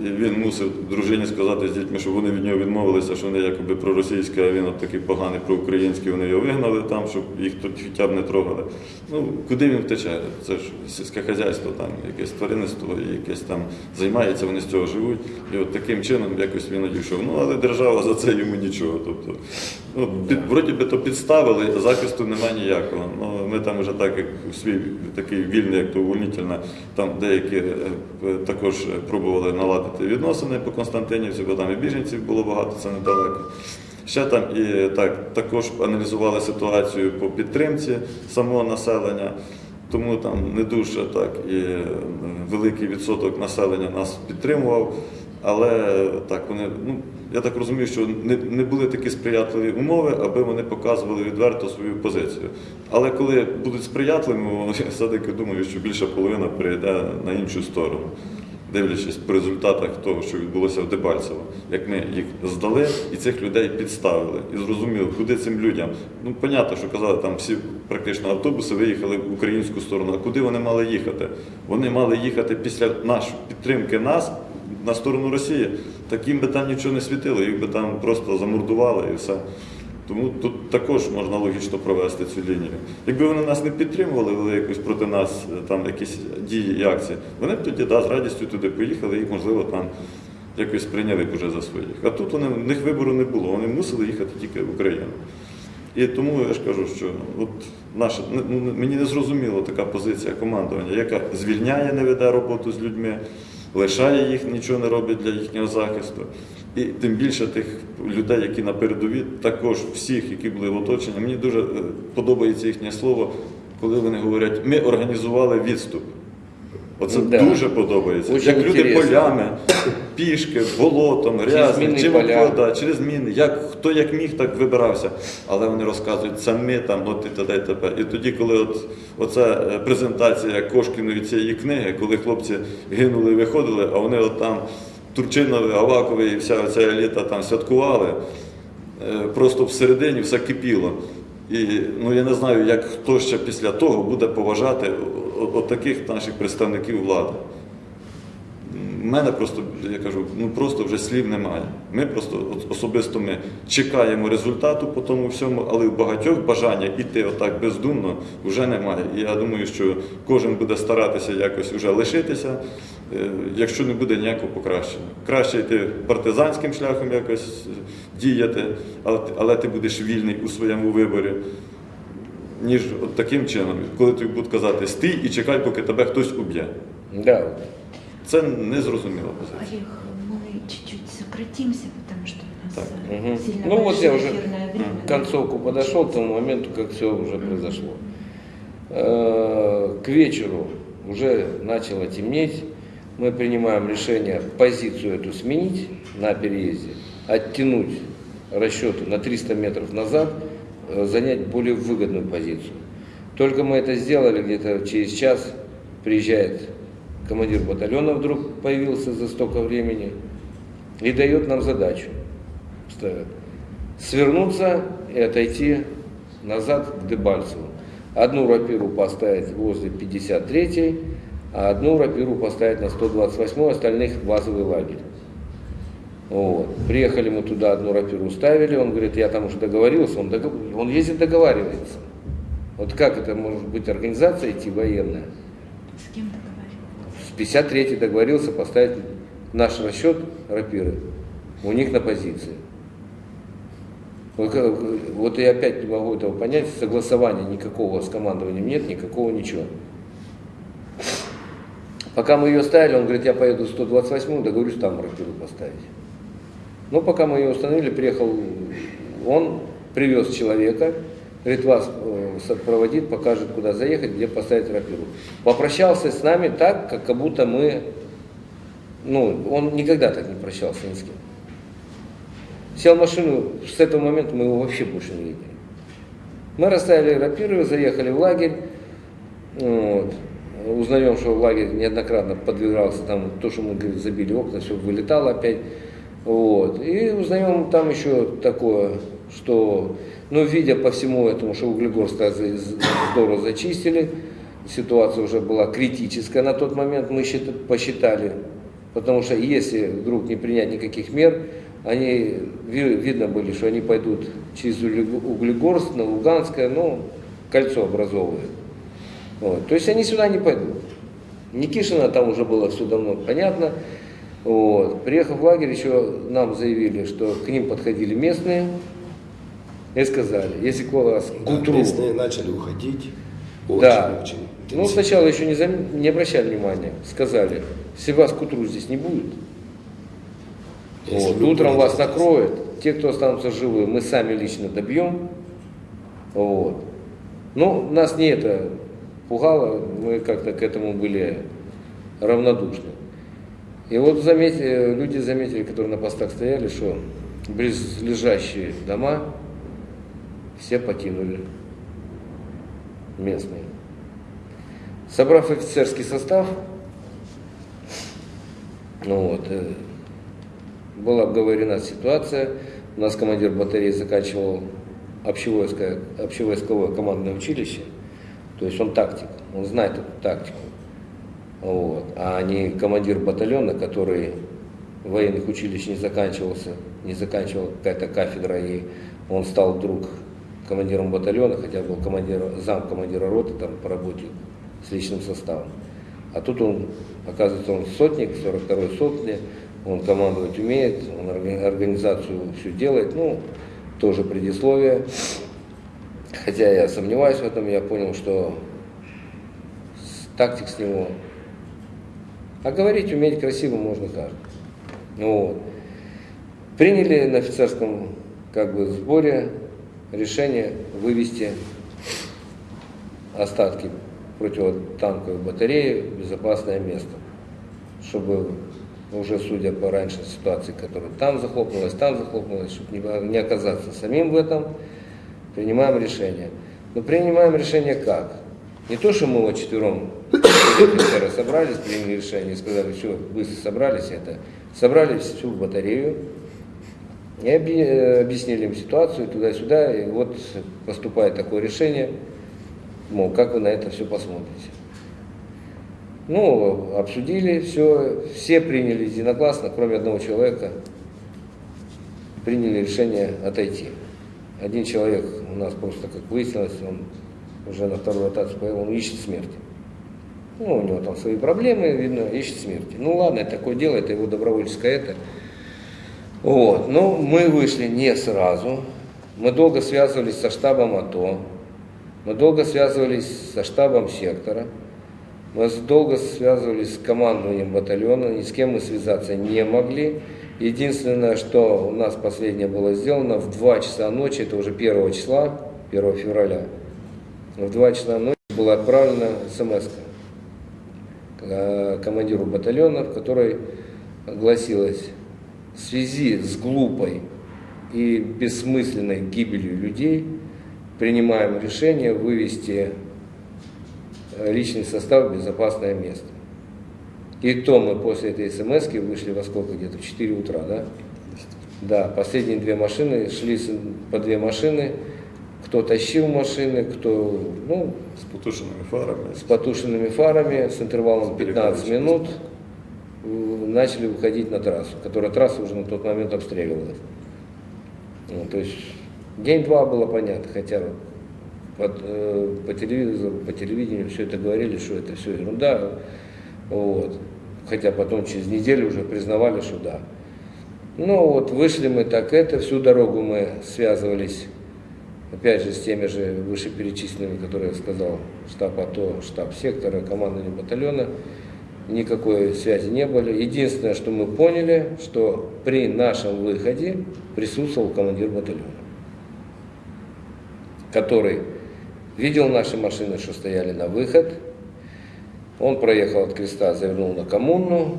Speaker 3: Він мусив дружині сказати з дітьми, що вони від нього відмовилися, що вони якоби проросійські, а він от такий поганий проукраїнський, вони його вигнали там, щоб їх тут хоча б не трогали. Ну, куди він втече? Це ж сільське хазяйство, там, якесь тваринництво, якесь там займається, вони з цього живуть. І от таким чином якось він одійшов. Ну, але держава за це йому нічого. Тобто, ну, під, вроді би то підставили, захисту немає ніякого. Ну, ми там вже так, як свій такий вільний, як то увольнительна, там деякі е, також пробували наладити відносини по Константинівці, бо там і біженців було багато, це недалеко. Ще там і так, також аналізували ситуацію по підтримці самого населення. тому там не дуже так і е, великий відсоток населення нас підтримував. Але так вони, ну я так розумію, що не, не були такі сприятливі умови, аби вони показували відверто свою позицію. Але коли будуть сприятливими, <laughs> я все-таки думаю, що більша половина перейде на іншу сторону, дивлячись по результатах того, що відбулося в Дебальцево, як ми їх здали і цих людей підставили, і зрозуміли, куди цим людям. Ну, понятно, що казали, там всі практично автобуси виїхали в українську сторону. А куди вони мали їхати? Вони мали їхати після нашої підтримки нас на сторону Росії. Так їм би там нічого не світило, їх би там просто замордували і все. Тому тут також можна логічно провести цю лінію. Якби вони нас не підтримували, вели якось проти нас е, там якісь дії і акції, вони б тоді да, з радістю туди поїхали і, можливо, там якось прийняли б уже за своїх. А тут вони, в них вибору не було, вони мусили їхати тільки в Україну. І тому я ж кажу, що от наша ну, мені не зрозуміла така позиція командування, яка звільняє, не веде роботу з людьми, лишає їх, нічого не робить для їхнього захисту. І тим більше тих людей, які на передовій, також всіх, які були в оточенні. Мені дуже е, подобається їхнє слово, коли вони говорять, ми організували відступ. Оце
Speaker 2: Да.
Speaker 3: дуже подобається.
Speaker 2: Очень
Speaker 3: як люди
Speaker 2: интересно.
Speaker 3: полями, пішки, болотом,
Speaker 2: мінні
Speaker 3: чим
Speaker 2: поля.
Speaker 3: да, через міни. Як, хто як міг, так вибирався. Але вони розказують, це ми там, от і т.д. і т.п. І тоді, коли от, оця е, презентація Кошкіної цієї книги, коли хлопці гинули і виходили, а вони от там Турчинові, Авакові і вся ця еліта там святкували, е, просто всередині все кипіло. І ну, я не знаю, як хто ще після того буде поважати о- о- таких наших представників влади. У мене просто, я кажу, ну просто вже слів немає. Ми просто особисто ми чекаємо результату по тому всьому, але в багатьох бажання йти отак бездумно вже немає. І я думаю, що кожен буде старатися якось вже лишитися, якщо не буде ніякого покращення. Краще йти партизанським шляхом якось е, діяти, але, ти- але ти будеш вільний у своєму виборі. Ніж от таким чином, коли тобі будуть казати стій і чекай, поки тебе хтось уб'є.
Speaker 2: Да.
Speaker 3: Це незрозуміла позиція.
Speaker 1: Олег, мы чуть-чуть сократимся, потому что у нас
Speaker 3: Так.
Speaker 1: э,
Speaker 2: Мгм.
Speaker 1: сильно
Speaker 2: Ну вот
Speaker 1: большое
Speaker 2: я уже
Speaker 1: эфирное время.
Speaker 2: к концовку подошел, к тому моменту, как все уже произошло. Э, К вечеру уже начало темнеть. Мы принимаем решение позицию эту сменить на переезде, оттянуть расчеты на 300 метров назад, э, занять более выгодную позицию. Только мы это сделали, где-то через час приезжает командир батальона, вдруг появился за столько времени, и дает нам задачу свернуться и отойти назад к Дебальцеву. Одну рапиру поставить возле 53-й, а одну рапиру поставить на 128-й, остальных базовый лагерь. Вот. Приехали мы туда, одну рапиру ставили, он говорит, я там уже договорился, он, догов- он ездит договаривается. Вот как это может быть организация идти военная?
Speaker 1: С кем договорились?
Speaker 2: С 53-й договорился поставить наш расчет рапиры у них на позиции. Вот Вот я опять не могу этого понять, согласования никакого с командованием нет, никакого ничего. Пока мы ее ставили, он говорит, я поеду в 128 договорюсь там рапиру поставить. Ну, пока мы ее установили, приехал он, привез человека, говорит, вас э, сопроводит, покажет, куда заехать, где поставить рапиру. Попрощался с нами так, как, будто мы, ну, он никогда так не прощался ни с кем. Сел в машину, с этого момента мы его вообще больше не видели. Мы расставили рапиры, заехали в лагерь, вот. Узнаем, что лагерь неоднократно подвигался, там то, что мы говорит, забили окна, все вылетало опять. Вот. И узнаем там еще такое, что, ну, видя по всему этому, что Углегорск здорово зачистили, ситуация уже была критическая на тот момент, мы счит- посчитали, потому что если вдруг не принять никаких мер, они, ви- видно были, что они пойдут через Угле- Углегорск на Луганское, ну, кольцо образовывают. Вот. То есть они сюда не пойдут. Никишина там уже было все давно понятно. Вот. Приехав в лагерь, еще нам заявили, что к ним подходили местные и сказали, если к вас к
Speaker 4: Да,
Speaker 2: утру...
Speaker 4: местные начали уходить. Очень,
Speaker 2: Да.
Speaker 4: очень
Speaker 2: Ну, сначала еще не, зам- не обращали внимания. Сказали, если вас к утру здесь не будет,
Speaker 4: Если
Speaker 2: вот, утром вас накроют. Те, кто останутся живы, мы сами лично добьем. Вот. Ну, нас не это пугало, мы как-то к этому были равнодушны. И вот заметили, люди заметили, которые на постах стояли, что близлежащие дома все покинули местные. Собрав офицерский состав, ну вот, э, была обговорена ситуация. У нас командир батареи заканчивал общевойсковое, общевойсковое командное училище. То есть он тактик, он знает эту тактику. Вот. А не командир батальона, который военных училищ не заканчивался, не заканчивал какая-то кафедра, и он стал вдруг командиром батальона, хотя был командир, зам командира роты там по работе с личным составом. А тут он, оказывается, он сотник, 42-й сотни, он командовать умеет, он организацию все делает, ну, тоже предисловие. Хотя я сомневаюсь в этом, я понял, что тактик с него. А говорить, уметь красиво можно каждый. Ну, вот. Приняли на офицерском как бы, сборе решение вывести остатки противотанковой батареи в безопасное место, чтобы уже судя по раньше ситуации, которая там захлопнулась, там захлопнулась, чтобы не, не оказаться самим в этом, принимаем решение. Но принимаем решение как? Не то, что мы вот четвером офицеры собрались, приняли решение сказали, все, быстро собрались это. Собрали всю батарею и объяснили им ситуацию туда-сюда, и вот поступает такое решение, мол, как вы на это все посмотрите. Ну, обсудили все, все приняли единогласно, кроме одного человека, приняли решение отойти. Один человек у нас просто, как выяснилось, он уже на вторую ротацию поехал, он ищет смерти. Ну, у него там свои проблемы, видно, ищет смерти. Ну ладно, это такое дело, это его добровольческое это. Вот, но мы вышли не сразу. Мы долго связывались со штабом АТО, мы долго связывались со штабом сектора. Мы долго связывались с командованием батальона, ни с кем мы связаться не могли. Единственное, что у нас последнее было сделано, в 2 часа ночи, это уже 1 числа, 1 февраля, в 2 часа ночи была отправлена смс командиру батальона, в которой гласилось, в связи с глупой и бессмысленной гибелью людей принимаем решение вывести Э, личный состав в безопасное место. И то мы после этой смс вышли во сколько? Где-то в 4 утра, да? Да, последние две машины, шли по две машины, кто тащил машины, кто, ну...
Speaker 3: С потушенными фарами.
Speaker 2: С потушенными фарами, с интервалом с 15 минут начали выходить на трассу, которая трасса уже на тот момент обстреливалась. Ну, то есть день-два было понятно, хотя под, э, по телевизору, по телевидению все это говорили, что это все ерунда. Вот. Хотя потом через неделю уже признавали, что да. Ну вот вышли мы так это, всю дорогу мы связывались, опять же, с теми же вышеперечисленными, которые я сказал, штаб АТО, штаб сектора, командование батальона. Никакой связи не было. Единственное, что мы поняли, что при нашем выходе присутствовал командир батальона, который Видел наши машины, что стояли на выход. Он проехал от креста, завернул на коммуну,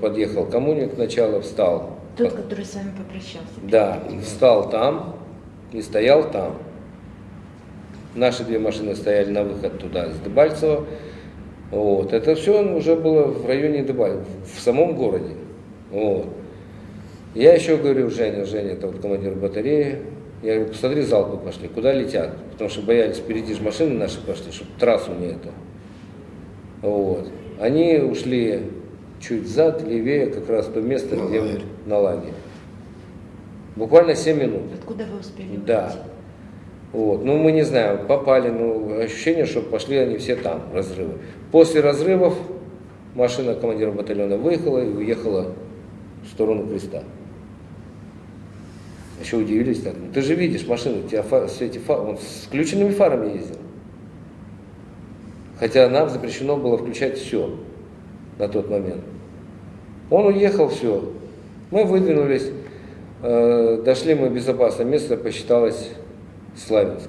Speaker 2: подъехал к коммуне к началу, встал.
Speaker 1: Тот, который с вами попрощался.
Speaker 2: Да, встал там и стоял там. Наши две машины стояли на выход туда, с Дебальцева. Вот. Это все уже было в районе Дебальцева, в самом городе. Вот. Я еще говорю, Женя, Женя, это вот командир батареи, я говорю, посмотри, залпы пошли, куда летят? Потому что боялись, впереди же машины наши пошли, чтобы трассу не это. Вот. Они ушли чуть зад, левее, как раз то место,
Speaker 4: на
Speaker 2: где
Speaker 4: лагерь.
Speaker 2: на лагерь. Буквально 7 минут.
Speaker 1: Откуда вы успели
Speaker 2: Да.
Speaker 1: уйти?
Speaker 2: Вот. Ну, мы не знаем, попали, ну, ощущение, что пошли они все там, разрывы. После разрывов машина командира батальона выехала и уехала в сторону креста. Еще удивились так. «Ну, ты же видишь машину, у тебя фар, все эти фары, он с включенными фарами ездил. Хотя нам запрещено было включать все на тот момент. Он уехал, все. Мы выдвинулись, э, дошли мы безопасное место, посчиталось Славянск.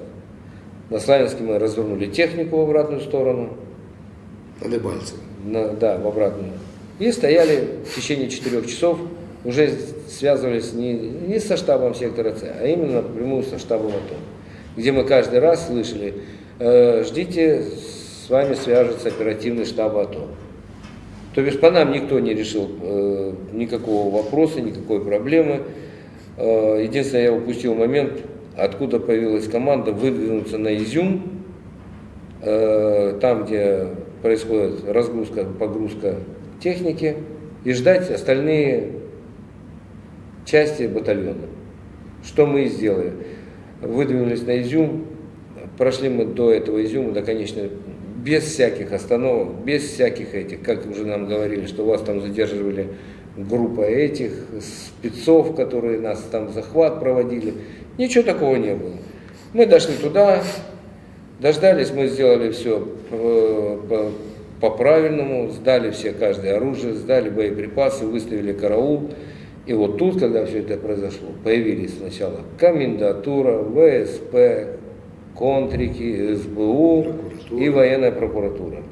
Speaker 2: На Славянске мы развернули технику в обратную сторону.
Speaker 4: На Дебальцево.
Speaker 2: На- да, в обратную. И стояли в течение четырех часов, уже связывались не, не со штабом сектора С, а именно напрямую со штабом АТО, где мы каждый раз слышали, «Э, ждите, с вами свяжется оперативный штаб АТО. То бишь по нам никто не решил э, никакого вопроса, никакой проблемы. Э, единственное, я упустил момент, откуда появилась команда выдвинуться на Изюм, э, там, где происходит разгрузка, погрузка техники, и ждать остальные части батальона. Что мы и сделали. Выдвинулись на Изюм, прошли мы до этого Изюма, до конечной, без всяких остановок, без всяких этих, как уже нам говорили, что вас там задерживали группа этих спецов, которые нас там захват проводили. Ничего такого не было. Мы дошли туда, дождались, мы сделали все по, по правильному, сдали все каждое оружие, сдали боеприпасы, выставили караул. И вот тут, когда все это произошло, появились сначала комендатура, ВСП, контрики, СБУ
Speaker 4: Прокуратура.
Speaker 2: и военная прокуратура.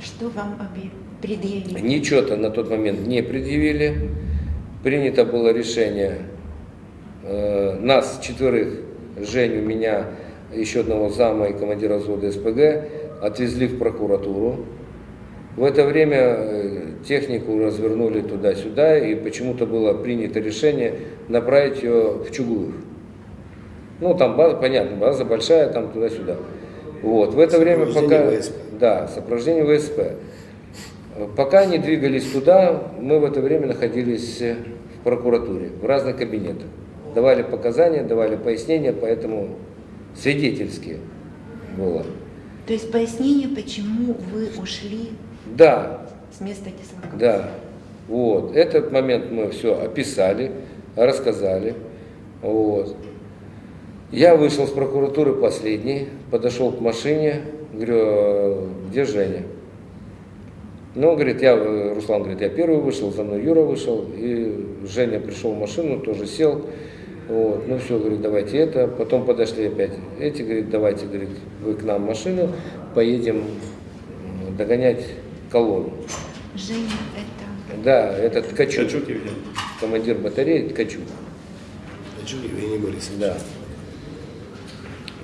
Speaker 1: Что вам обе- предъявили?
Speaker 2: Ничего-то на тот момент не предъявили. Принято было решение э, нас четверых, Женю, меня, еще одного зама и командира взвода СПГ, отвезли в прокуратуру. В это время э, технику развернули туда-сюда, и почему-то было принято решение направить ее в Чугуев. Ну, там база, понятно, база большая, там туда-сюда. Вот, в это время пока...
Speaker 4: Сопровождение ВСП.
Speaker 2: Да, сопровождение ВСП. Пока они двигались туда, мы в это время находились э, в прокуратуре, в разных кабинетах. Давали показания, давали пояснения, поэтому свидетельские было.
Speaker 1: То есть пояснение, почему вы ушли
Speaker 2: Да,
Speaker 1: с места дислокации?
Speaker 2: да. Вот. Этот момент мы все описали, рассказали. Вот. Я вышел с прокуратуры последний, подошел к машине, говорю, «А где Женя? Ну, говорит, я, э, Руслан говорит, я первый вышел, за мной Юра вышел, и Женя пришел в машину, тоже сел. Вот, ну все, говорит, давайте это. Потом подошли опять эти, говорит, давайте, говорит, вы к нам в машину, поедем догонять колонну.
Speaker 1: Женя, это...
Speaker 2: Да, это Ткачук,
Speaker 3: Ткачук Евгений.
Speaker 2: командир батареи Ткачук.
Speaker 4: Хочу Евгений Борисович.
Speaker 2: Да.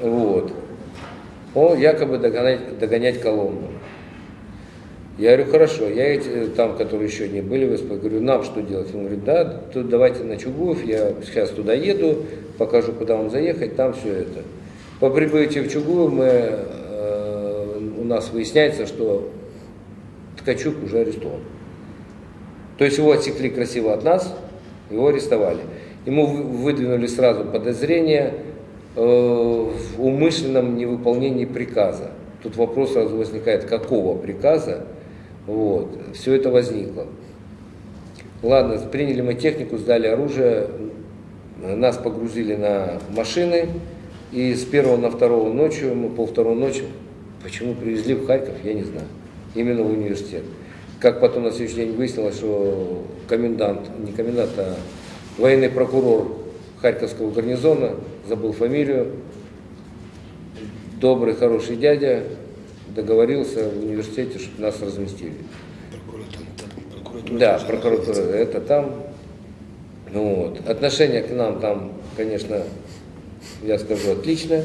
Speaker 2: Вот. Он якобы догонять, догонять колонну. Я говорю, хорошо, я эти там, которые еще не были говорю, нам что делать? Он говорит, да, тут давайте на Чугуев, я сейчас туда еду, покажу, куда вам заехать, там все это. По прибытии в Чугуев мы, э, у нас выясняется, что Ткачук уже арестован. То есть его отсекли красиво от нас, его арестовали. Ему вы- выдвинули сразу подозрение э, в умышленном невыполнении приказа. Тут вопрос сразу возникает, какого приказа. Вот. Все это возникло. Ладно, приняли мы технику, сдали оружие, нас погрузили на машины, и с первого на второго ночью, мы пол второго ночи, почему привезли в Харьков, я не знаю, именно в университет. Как потом на следующий день выяснилось, что комендант, не комендант, а военный прокурор Харьковского гарнизона, забыл фамилию, добрый, хороший дядя, договорился в университете, чтобы нас разместили.
Speaker 4: Прокуратура, там, прокуратура
Speaker 2: Да, прокуратура,
Speaker 4: находится.
Speaker 2: это там. Ну вот. Отношение к нам там, конечно, я скажу, отличное.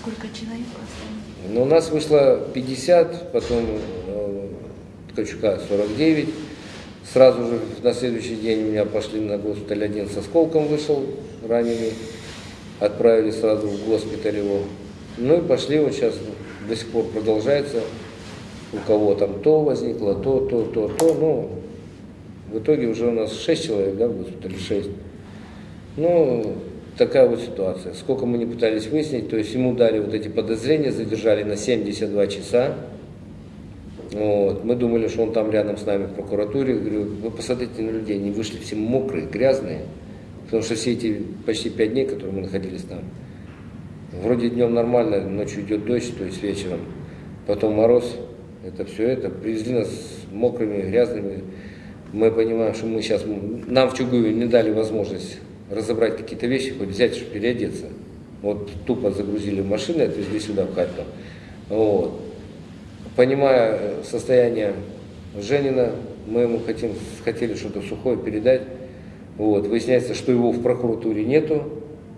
Speaker 1: Сколько человек осталось?
Speaker 2: Но у нас вышло 50, потом э, Ткачука 49. Сразу же на следующий день меня пошли на госпиталь один со сколком вышел, раненый. Отправили сразу в госпиталь его. Ну и пошли, вот сейчас до сих пор продолжается. У кого там то возникло, то, то, то, то. Ну, в итоге уже у нас 6 человек, да, в госпитале, 6. Ну, такая вот ситуация. Сколько мы не пытались выяснить, то есть ему дали вот эти подозрения, задержали на 72 часа. Вот. Мы думали, что он там рядом с нами в прокуратуре. Говорю, вы посмотрите на людей, они вышли все мокрые, грязные. Потому что все эти почти пять дней, которые мы находились там, вроде днем нормально, ночью идет дождь, то есть вечером. Потом мороз, это все это. Привезли нас мокрыми, грязными. Мы понимаем, что мы сейчас, нам в Чугуеве не дали возможность разобрать какие-то вещи, хоть взять, чтобы переодеться. Вот тупо загрузили машины, отвезли сюда, в Харьков. Вот. Понимая э, состояние Женина, мы ему хотим, хотели что-то сухое передать. Вот. Выясняется, что его в прокуратуре нету.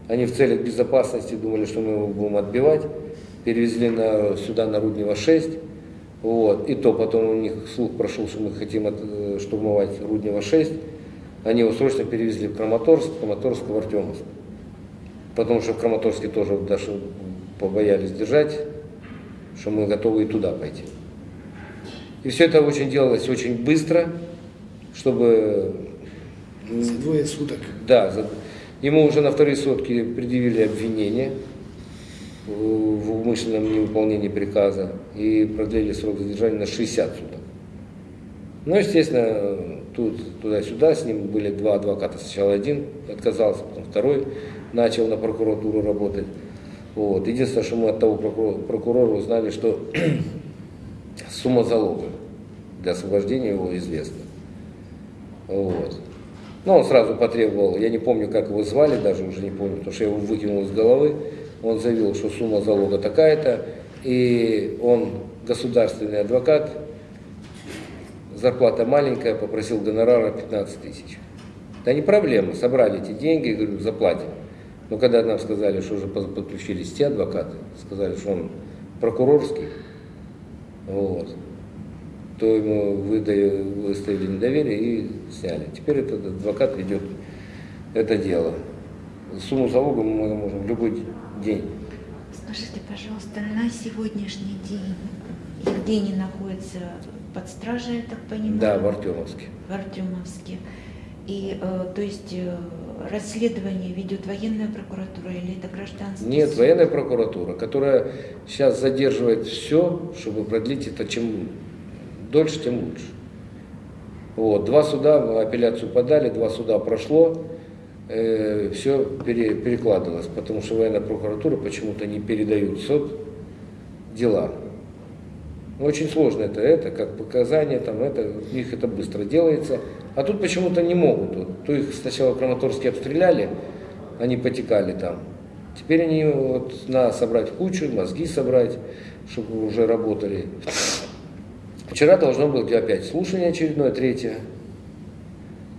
Speaker 2: Они в целях безопасности думали, что мы его будем отбивать. Перевезли на, сюда на Руднева 6. Вот. И то потом у них слух прошел, что мы хотим от, э, штурмовать Руднева 6. Они его срочно перевезли в Краматорск, Краматорск в Артемовск. Потому что в Краматорске тоже даже побоялись держать, что мы готовы и туда пойти. И все это очень делалось очень быстро, чтобы...
Speaker 4: За двое суток.
Speaker 2: Да, за- ему уже на вторые сутки предъявили обвинение в умышленном невыполнении приказа и продлили срок задержания на 60 суток. Ну, естественно, тут туда-сюда с ним были два адвоката. Сначала один отказался, потом второй начал на прокуратуру работать. Вот. Единственное, что мы от того прокурора, прокурора узнали, что <clears throat> сумма залога для освобождения его известна. Вот. Ну, он сразу потребовал, я не помню, как его звали, даже уже не помню, потому что я его выкинул из головы. Он заявил, что сумма залога такая-то, и он государственный адвокат, зарплата маленькая, попросил гонорара 15 тысяч. Да не проблема, собрали эти деньги, говорю, заплатим. Но когда нам сказали, что уже под- подключились те адвокаты, сказали, что он прокурорский, вот, то ему выдаю, выставили недоверие и сняли. Теперь этот адвокат ведет это дело. Сумму залога мы можем в любой день.
Speaker 1: Скажите, пожалуйста, на сегодняшний день Евгений находится под стражей, я так понимаю?
Speaker 2: Да, в Артемовске.
Speaker 1: в Артемовске. И, э, то есть, э, расследование ведет военная прокуратура или это гражданский
Speaker 2: Нет,
Speaker 1: суд?
Speaker 2: военная прокуратура, которая сейчас задерживает все, чтобы продлить это чем дольше, тем лучше. Вот, два суда, апелляцию подали, два суда прошло, все перекладывалось, потому что военная прокуратура почему-то не передают суд дела. Очень сложно это, это, как показания, там, это, у них это быстро делается. А тут почему-то не могут. Вот, то их сначала в Краматорске обстреляли, они потекали там. Теперь они вот надо собрать кучу, мозги собрать, чтобы уже работали. Вчера должно быть опять слушание очередное, третье.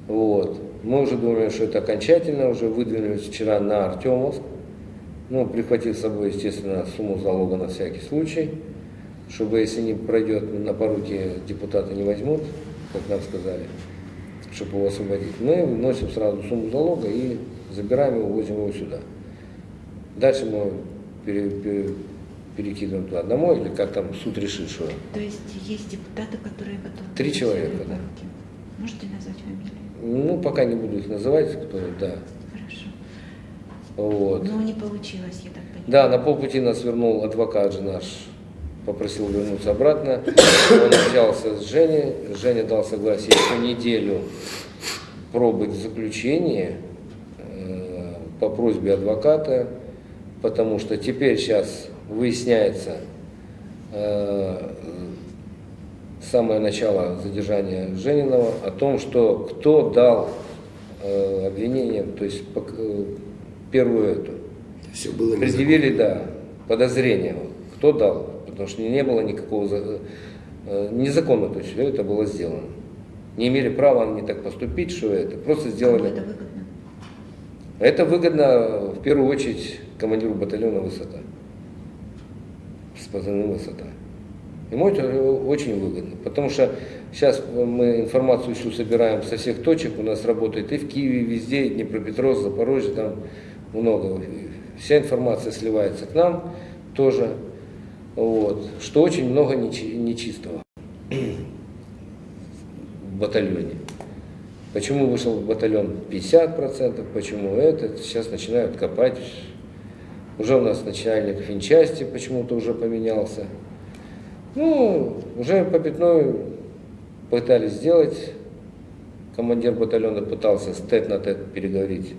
Speaker 2: Вот. Мы уже думали, что это окончательно, уже выдвинулись вчера на Артемовск. Ну, прихватив с собой, естественно, сумму залога на всякий случай, чтобы, если не пройдет на поруки, депутаты не возьмут, как нам сказали, чтобы его освободить. Мы вносим сразу сумму залога и забираем его, возим его сюда. Дальше мы пере- пере- перекидываем туда домой, или как там суд решит, что.
Speaker 1: То есть есть депутаты, которые готовы...
Speaker 2: Три человека, да.
Speaker 1: Можете назвать фамилии?
Speaker 2: Ну, пока не буду их называть, кто, да.
Speaker 1: Хорошо.
Speaker 2: Вот.
Speaker 1: Но не получилось, я так понимаю.
Speaker 2: Да, на полпути нас вернул адвокат же наш, попросил вернуться обратно. Он общался с Женей, Женя дал согласие еще неделю пробыть в заключении э, по просьбе адвоката, потому что теперь сейчас выясняется э, самое начало задержания Жениного о том, что кто дал э, обвинение, то есть пок- э, первую эту.
Speaker 4: Все было незаконно.
Speaker 2: Предъявили, да, подозрение. Кто дал? Потому что не было никакого за- э, незаконно, то есть все это было сделано. Не имели права они так поступить, что это. Просто
Speaker 1: Кому
Speaker 2: сделали.
Speaker 1: это выгодно?
Speaker 2: Это выгодно в первую очередь командиру батальона высота. С позывным высота. Ему это очень выгодно, потому что сейчас мы информацию всю собираем со всех точек, у нас работает и в Киеве, и везде, и Днепропетровск, Запорожье, там много. Вся информация сливается к нам тоже, вот, что очень много нечи- нечистого в батальоне. Почему вышел батальон 50%, почему это, сейчас начинают копать. Уже у нас начальник финчасти почему-то уже поменялся. Ну, уже попятную пытались сделать. Командир батальона пытался с тет на тет переговорить,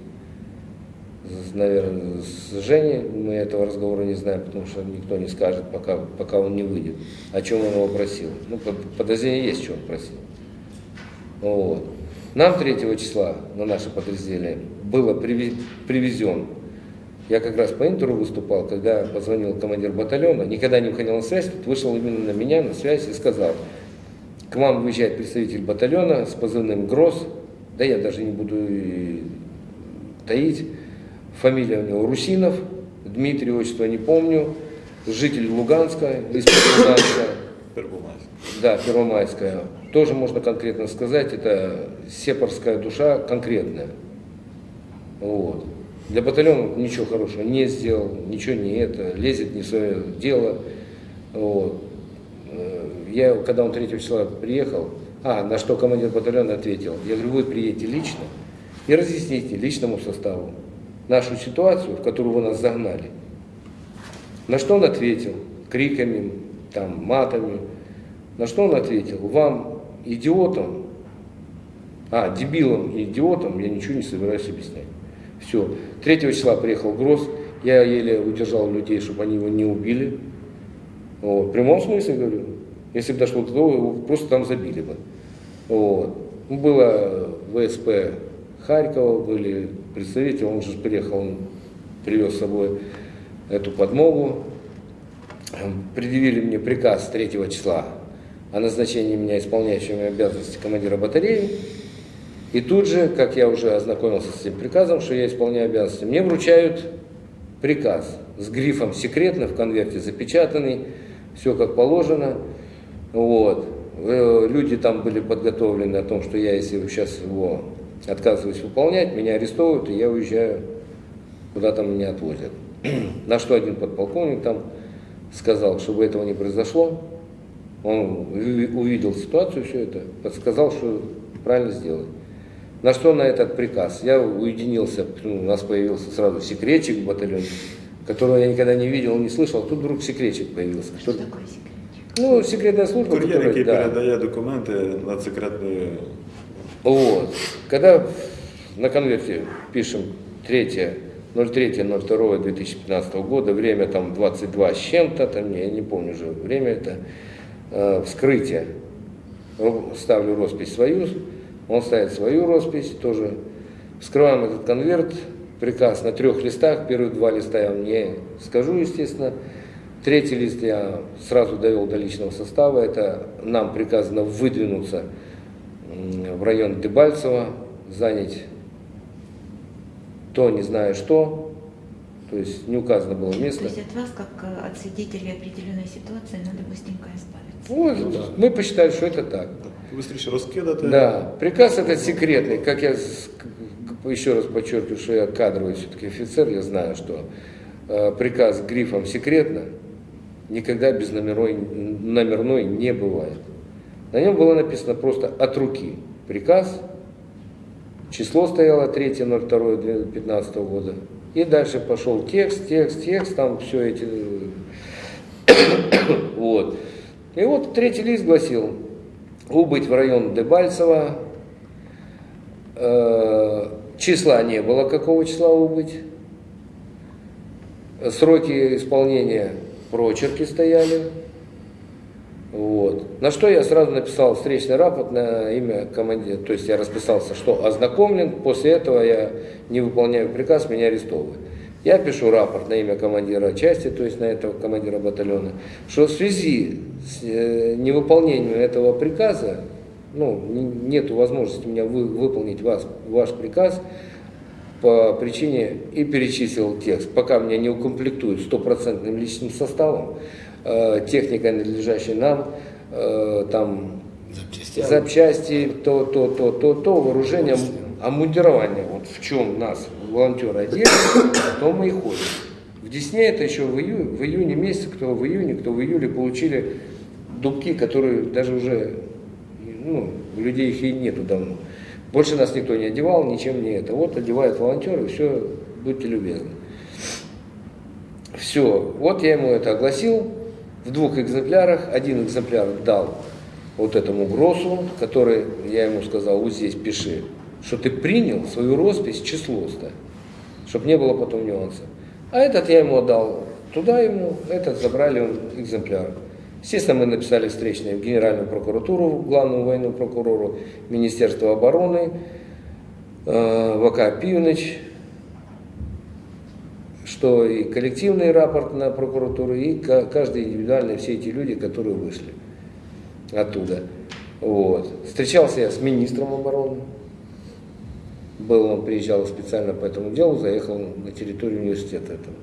Speaker 2: наверное, с Женей. Мы этого разговора не знаем, потому что никто не скажет, пока, пока он не выйдет, о чем он его просил. Ну, под- подозрение есть, что он просил. Вот. Нам 3 числа на наше подразделение было привезен Я как раз по интеру выступал, когда позвонил командир батальона, никогда не выходил на связь, тут вышел именно на меня на связь и сказал, к вам выезжает представитель батальона с позывным ГРОС, да я даже не буду таить, фамилия у него Русинов, Дмитрий, отчество не помню, житель Луганска, из Луганска, да, Первомайская. Тоже можно конкретно сказать, это сепарская душа конкретная. Вот. Для батальона ничего хорошего не сделал, ничего не это, лезет не в свое дело. Вот. Э, Я, когда он 3 числа приехал, а, на что командир батальона ответил, я говорю, вы приедете лично и разъясните личному составу нашу ситуацию, в которую вы нас загнали. На что он ответил? Криками, там, матами. На что он ответил? Вам, идиотам, а, дебилам и идиотам я ничего не собираюсь объяснять. Все. 3 числа приехал Гроз, я еле удержал людей, чтобы они его не убили. Вот. В прямом смысле говорю. Если бы дошло до того, его просто там забили бы. Вот. Ну, Было ВСП Харькова, были представители, он же приехал, он привез с собой эту подмогу. Предъявили мне приказ 3 числа о назначении меня исполняющим обязанности командира батареи. И тут же, как я уже ознакомился с этим приказом, что я исполняю обязанности, мне вручают приказ с грифом «секретно» в конверте запечатанный, все как положено. Вот. Э, Люди там были подготовлены о том, что я, если сейчас его отказываюсь выполнять, меня арестовывают, и я уезжаю, куда там меня отвозят. <clears throat> На что один подполковник там сказал, чтобы этого не произошло, он уви- увидел ситуацию, все это, подсказал, что правильно сделать. На что на этот приказ? Я уединился, ну, у нас появился сразу секретчик в батальоне, которого я никогда не видел, не слышал, тут вдруг секретчик появился.
Speaker 1: Что такое секретчик?
Speaker 2: Ну, секретная служба,
Speaker 3: Кур'єр,
Speaker 2: которая,
Speaker 3: який
Speaker 2: да.
Speaker 3: передає документи над секретною
Speaker 2: Вот. Когда на конверте пишем 3 03.02.2015 года, время там 22 с чем-то, там, я не помню уже время это, э, вскрытие, ставлю роспись свою, он ставит свою роспись тоже, вскрываем этот конверт, приказ на трех листах, первые два листа я вам не скажу, естественно, третий лист я сразу довел до личного состава, это нам приказано выдвинуться в район Дебальцево, занять то, не знаю что, то есть не указано было
Speaker 1: То
Speaker 2: место.
Speaker 1: есть от вас, как э, от свидетелей определенной ситуации, надо быстренько избавиться.
Speaker 2: Вот, мы посчитали, что это так.
Speaker 3: Швидше розкидати.
Speaker 2: Да, приказ этот секретный, как я еще раз подчеркиваю, что я кадровый все-таки офицер, я знаю, что э, приказ грифом секретно никогда без номерной, номерной не бывает. На нем было написано просто от руки приказ, число стояло 3.02.2015 года, и дальше пошел текст, текст, текст, там все эти... <coughs> вот. И вот третий лист гласил, убыть в район Дебальцево, Э, числа не было, какого числа убыть, сроки исполнения прочерки стояли, вот. На что я сразу написал встречный рапорт на имя командира, то есть я расписался, что ознакомлен, после этого я не выполняю приказ, меня арестовывают. Я пишу рапорт на имя командира части, то есть на этого командира батальона, что в связи с э, невыполнением этого приказа, ну, нет возможности у меня вы- выполнить вас, ваш приказ по причине и перечислил текст. Пока меня не укомплектуют стопроцентным личным составом, э, техникой, надлежащей нам, э, там
Speaker 4: Запчастями.
Speaker 2: запчасти, то, то, то, то, то, вооружение, обмундирование. Вот в чем нас волонтеры одели, <coughs> то мы и ходим. В Десне это еще в, ию- в июне месяце, кто в июне, кто в июле получили дубки, которые даже уже, ну, у людей их и нету давно. Больше нас никто не одевал, ничем не это. Вот одевают волонтеры, все, будьте любезны. Все, вот я ему это огласил в двух экземплярах. Один экземпляр дал вот этому Гросу, который, я ему сказал, вот здесь пиши, что ты принял свою роспись, число ставь, чтобы не было потом нюансов. А этот я ему отдал туда ему, этот забрали он экземпляр. Естественно, мы написали встречные в Генеральную прокуратуру, главному военному прокурору, Министерство обороны, э, ВК Пивныч, что и коллективный рапорт на прокуратуру, и ка- каждый индивидуально, все эти люди, которые вышли оттуда. Вот. Встречался я с министром обороны. Был, он приезжал специально по этому делу, заехал на территорию университета этого.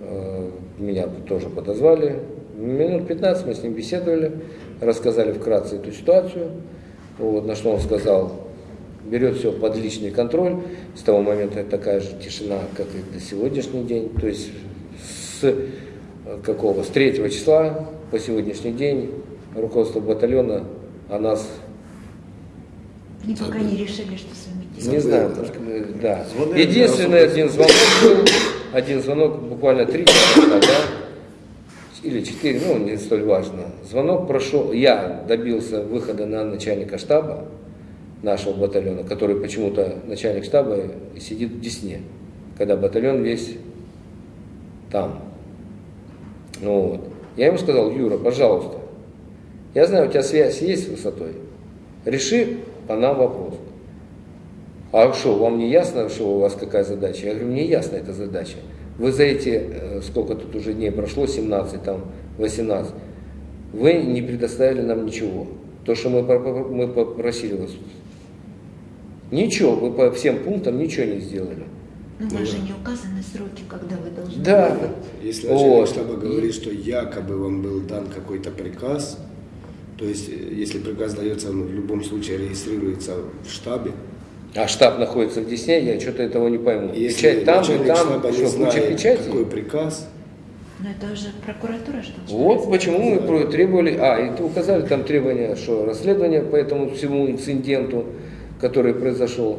Speaker 2: Э, Меня тоже подозвали. Минут 15 мы с ним беседовали, рассказали вкратце эту ситуацию. Вот, на что он сказал, берет все под личный контроль. С того момента такая же тишина, как и до сегодняшний день. То есть с э, какого? С 3 числа по сегодняшний день руководство батальона о нас
Speaker 1: Они пока не решили, что с делать.
Speaker 2: не знаю,
Speaker 4: Забыл,
Speaker 2: э, да. Единственный один звонок был, один звонок буквально три часа, да, или четыре, ну, не столь важно. Звонок прошел, я добился выхода на начальника штаба нашего батальона, который почему-то начальник штаба сидит в Десне, когда батальон весь там. Ну, вот. Я ему сказал, Юра, пожалуйста, я знаю, у тебя связь есть с высотой, реши по нам вопрос. А что, вам не ясно, что у вас какая задача? Я говорю, мне ясна эта задача. Вы за эти, э, сколько тут уже дней прошло, 17, там, 18, вы не предоставили нам ничего. То, что мы, мы попросили вас. Ничего, вы по всем пунктам ничего не сделали.
Speaker 1: Ну, у вас же не указаны сроки, когда вы должны
Speaker 2: Да.
Speaker 1: были.
Speaker 4: Если начальник
Speaker 2: Вот.
Speaker 4: штаба говорит, что якобы вам был дан какой-то приказ, то есть э, если приказ дается, он в любом случае регистрируется в штабе,
Speaker 2: А штаб находится в Десне, я что-то этого не пойму.
Speaker 4: если
Speaker 2: Печать там и там,
Speaker 4: штаба не
Speaker 2: что, куча печати?
Speaker 4: какой приказ,
Speaker 1: Но это уже прокуратура что
Speaker 2: Вот почему мы про- требовали, а, и указали там требования, что расследование по этому всему инциденту, который произошел,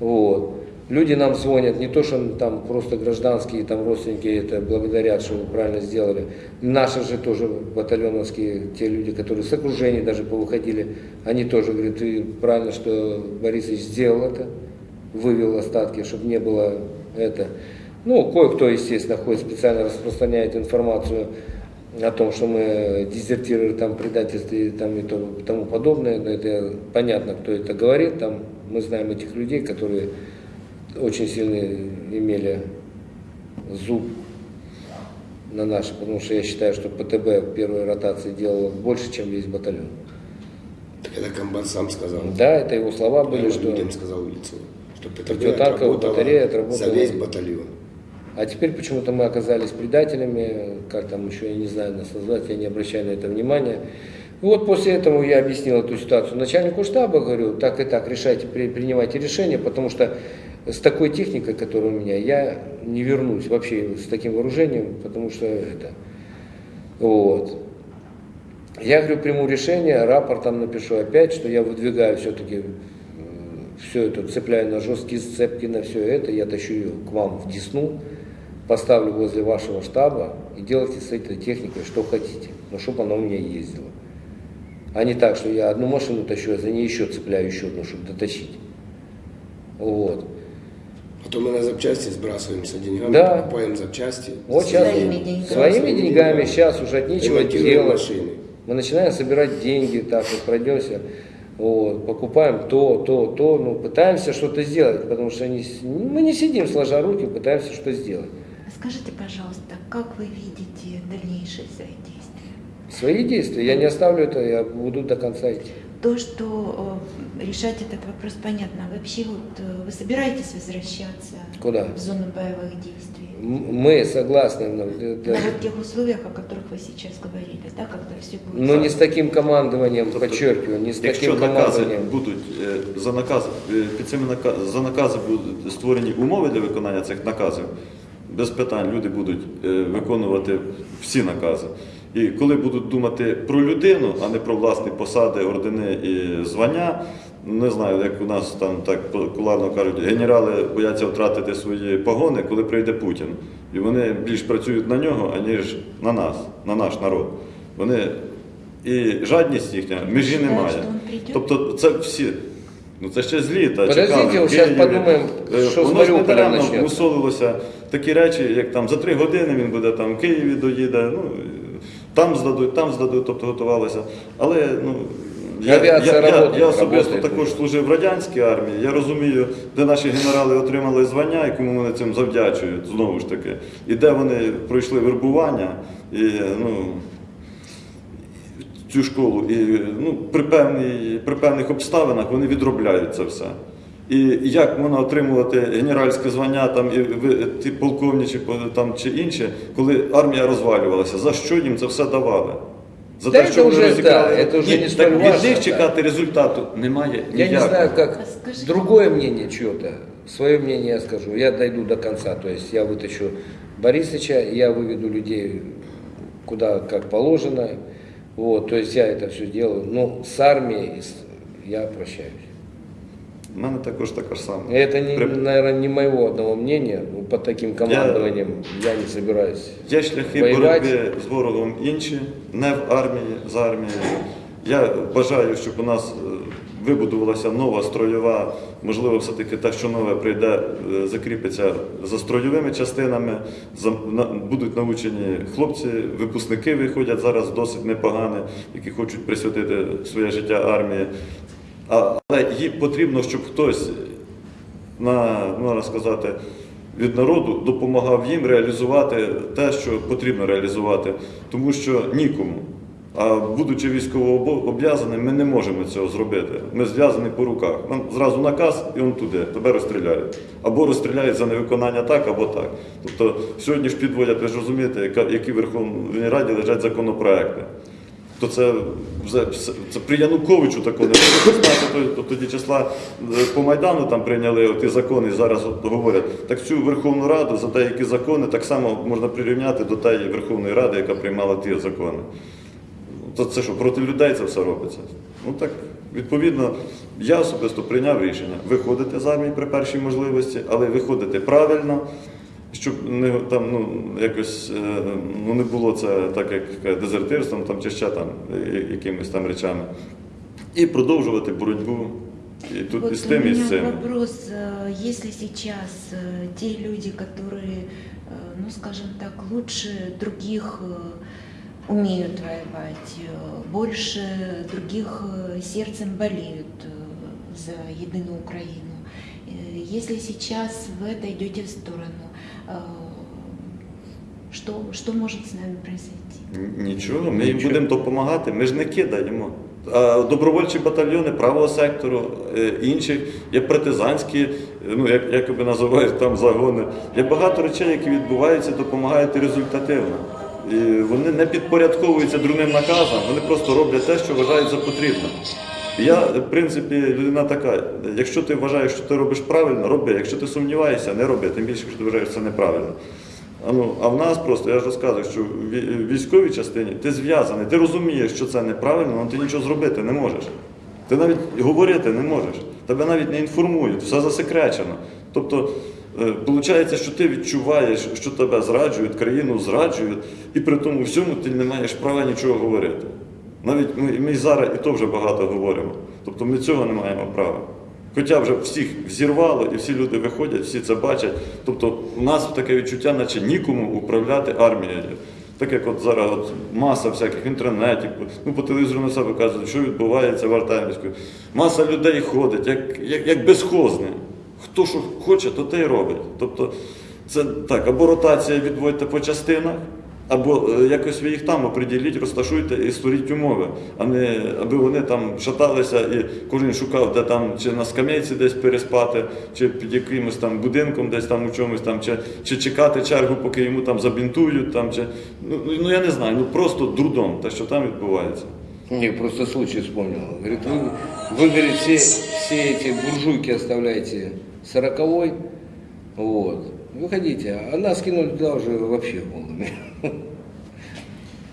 Speaker 2: вот. Люди нам звонят, не то, что там просто гражданские, там родственники это благодарят, что вы правильно сделали. Наши же тоже батальоновские, те люди, которые с окружения даже повыходили, они тоже говорят, ты правильно, что Борисович сделал это, вывел остатки, чтобы не было это. Ну, кое-кто, естественно, ходит, специально распространяет информацию о том, что мы дезертиры, там, предательстве там, и то- тому подобное. Но это понятно, кто это говорит. Там, мы знаем этих людей, которые очень сильно имели зуб на наши, потому что я считаю, что ПТБ первой ротации делал больше, чем весь батальон.
Speaker 4: так это комбат сам сказал.
Speaker 2: Да, это его слова были,
Speaker 4: Я
Speaker 2: что...
Speaker 4: людям сказал в лицо, что ПТБ отработала
Speaker 2: батарея отработала.
Speaker 4: за весь батальон.
Speaker 2: А теперь почему-то мы оказались предателями, как там еще, я не знаю нас назвать, я не обращаю на это внимания. И вот после этого я объяснил эту ситуацию начальнику штаба, говорю, так и так, решайте, при- принимайте решение, потому что с такой техникой, которая у меня, я не вернусь вообще с таким вооружением, потому что это, вот. Я говорю, приму решение, рапортом напишу опять, что я выдвигаю все-таки все это, цепляю на жесткие сцепки, на все это, я тащу ее к вам в Десну, поставлю возле вашего штаба и делайте с этой техникой что хотите, но чтобы она у меня ездила. А не так, что я одну машину тащу, а за ней еще цепляю еще одну, чтобы дотащить. Вот.
Speaker 4: Потом мы на запчасти сбрасываемся деньгами,
Speaker 2: Да.
Speaker 4: покупаем запчасти.
Speaker 2: Вот сейчас
Speaker 1: Своими деньгами.
Speaker 2: своими деньгами сейчас уже от нечего делать.
Speaker 4: машины.
Speaker 2: Мы начинаем собирать деньги, так вот пройдемся, вот, покупаем то, то, то, ну, пытаемся что-то сделать, потому что не мы не сидим сложа руки, пытаемся что сделать.
Speaker 1: А Скажите, пожалуйста, как вы видите дальнейшие свои действия?
Speaker 2: Свои действия, я не оставлю это, я буду до конца идти.
Speaker 1: То, что э, решать этот вопрос понятно. А Вообще вот э, вы собираетесь возвращаться
Speaker 2: Куда?
Speaker 1: в зону боевых действий?
Speaker 2: М- Мы согласны, но, э, да,
Speaker 1: На вот тех условиях, о которых вы сейчас говорили, да, когда все будет.
Speaker 2: но не с таким командованием, подчеркиваю, не с
Speaker 3: Якщо
Speaker 2: таким
Speaker 3: накази
Speaker 2: командованием.
Speaker 3: будуть е, за наказ е, під цими нака- за накази будуть створені умови для виконання цих наказів, без питань люди будуть е, виконувати всі накази. І коли будуть думати про людину, а не про власні посади, ордени і звання, не знаю, як у нас там так популярно кажуть, генерали бояться втратити свої погони, коли прийде Путін. І вони більш працюють на нього, аніж на нас, на наш народ. Вони і жадність їхня, межі немає. Тобто це всі. Ну це ще з літа.
Speaker 2: Подождите, подумаем,
Speaker 3: Е,
Speaker 2: що
Speaker 3: Воно недаремно
Speaker 2: начнеться.
Speaker 3: мусолилося такі речі, як там за три години він буде там в Києві доїде, ну, там здадуть, там здадуть, тобто готувалися. Але ну,
Speaker 2: Авіація
Speaker 3: я, я,
Speaker 2: работает,
Speaker 3: я особисто також служив в радянській армії. Я розумію, де наші генерали отримали звання і кому вони цим завдячують, знову ж таки. І де вони пройшли вербування. І, ну, цю школу, і ну, при, певній, при певних обставинах вони відробляють це все. І як можна отримувати генеральське звання там і ви- ті полковничі по- там чи інші, коли армія розвалювалася? За що їм це все давали? За
Speaker 2: Та це вже, да, це вже
Speaker 3: Ні,
Speaker 2: не
Speaker 3: так
Speaker 2: столь
Speaker 3: від
Speaker 2: важно,
Speaker 3: них
Speaker 2: так.
Speaker 3: чекати результату немає.
Speaker 2: Я не
Speaker 3: ніякого.
Speaker 2: знаю, как
Speaker 1: Скажите.
Speaker 2: другое мнение чего-то. Свое мнение я скажу. Я дойду до конца. То есть я вытащу Борисовича, я выведу людей куда как положено. Вот, то есть я это все делаю. Но с армией с- я прощаюсь.
Speaker 3: У мене також така ж сама.
Speaker 2: Это, не,
Speaker 3: При-
Speaker 2: наверное, не моего одного мнения. Под таким командованием я, не собираюсь.
Speaker 3: Є шляхи
Speaker 2: воювати.
Speaker 3: боротьби з ворогом інші, не в армії, з армією. Я бажаю, щоб у нас е, вибудувалася нова строєва, можливо, все-таки те, що нове прийде, е, закріпиться за строєвими частинами, за- на- будуть навчені хлопці, випускники виходять зараз досить непогані, які хочуть присвятити своє життя армії. Але їм потрібно, щоб хтось на, можна сказати, від народу допомагав їм реалізувати те, що потрібно реалізувати, тому що нікому. А будучи військовообов'язаним, ми не можемо цього зробити. Ми зв'язані по руках. Нам зразу наказ, і он туди, тебе розстріляють. Або розстріляють за невиконання так, або так. Тобто сьогодні ж підводять, ви ж розумієте, які в Верховній Раді лежать законопроекти. То це, вже це при Януковичу такого не було. 16 тоді числа е, по Майдану там прийняли ті закони, і зараз от говорять. Так цю Верховну Раду за деякі закони так само можна прирівняти до тієї Верховної Ради, яка приймала ті закони. То це що, проти людей це все робиться? Ну так, відповідно, я особисто прийняв рішення виходити з армії при першій можливості, але виходити правильно, щоб не там ну якось е, ну не було це так, як е, дезертирством там чи ще там е, якимись там речами. І продовжувати боротьбу і тут і з
Speaker 1: Вот у
Speaker 3: тим, і з
Speaker 1: меня
Speaker 3: цим.
Speaker 1: вопрос, э, если сейчас э, те люди, которые, э, ну скажем так, лучше других э, умеют воевать, э, больше других э, сердцем болеют э, за единую Украину, э, если сейчас вы отойдете в сторону, э, что, что может с нами произойти?
Speaker 3: Нічого, ми їм будемо допомагати, ми ж не кидаємо. А добровольчі батальйони правого сектору, е, інших, є партизанські, ну як якоби називають там загони. Є багато речей, які відбуваються, допомагають результативно. І вони не підпорядковуються другим наказам, вони просто роблять те, що вважають за потрібне. Я, в принципі, людина така. Якщо ти вважаєш, що ти робиш правильно, роби. Якщо ти сумніваєшся, не роби. Тим більше, якщо ти вважаєш, що це неправильно. А, ну, а в нас просто, я ж розказую, що в військовій частині ти зв'язаний, ти розумієш, що це неправильно, але ти нічого зробити не можеш. Ти навіть говорити не можеш. Тебе навіть не інформують, все засекречено. Тобто, виходить, що ти відчуваєш, що тебе зраджують, країну зраджують, і при тому всьому ти не маєш права нічого говорити. Навіть ми, ми зараз і то вже багато говоримо. Тобто ми цього не маємо права. Хоча вже всіх взірвало, і всі люди виходять, всі це бачать. Тобто у нас таке відчуття, наче нікому управляти армією. Так як от зараз от маса всяких в інтернеті, ну по телевізору на себе кажуть, що відбувається в Артемівську. Маса людей ходить, як, як, як безхозне. Хто що хоче, то те й робить. Тобто це так, або ротація відводьте по частинах, або е, якось ви їх там оприділіть, розташуйте і створіть умови, а не аби вони там шаталися і кожен шукав, де там чи на скам'яці десь переспати, чи під якимось там будинком, десь там у чомусь там, чи, чи чекати чергу, поки йому там забінтують, там, чи, ну, ну, ну я не знаю, ну просто дурдом, те, що там відбувається.
Speaker 2: Не, просто случай вспомнил. Говорит, вы, вы говорит, все, все эти буржуйки оставляете сороковой, вот, выходите, а нас кинули туда уже вообще полными.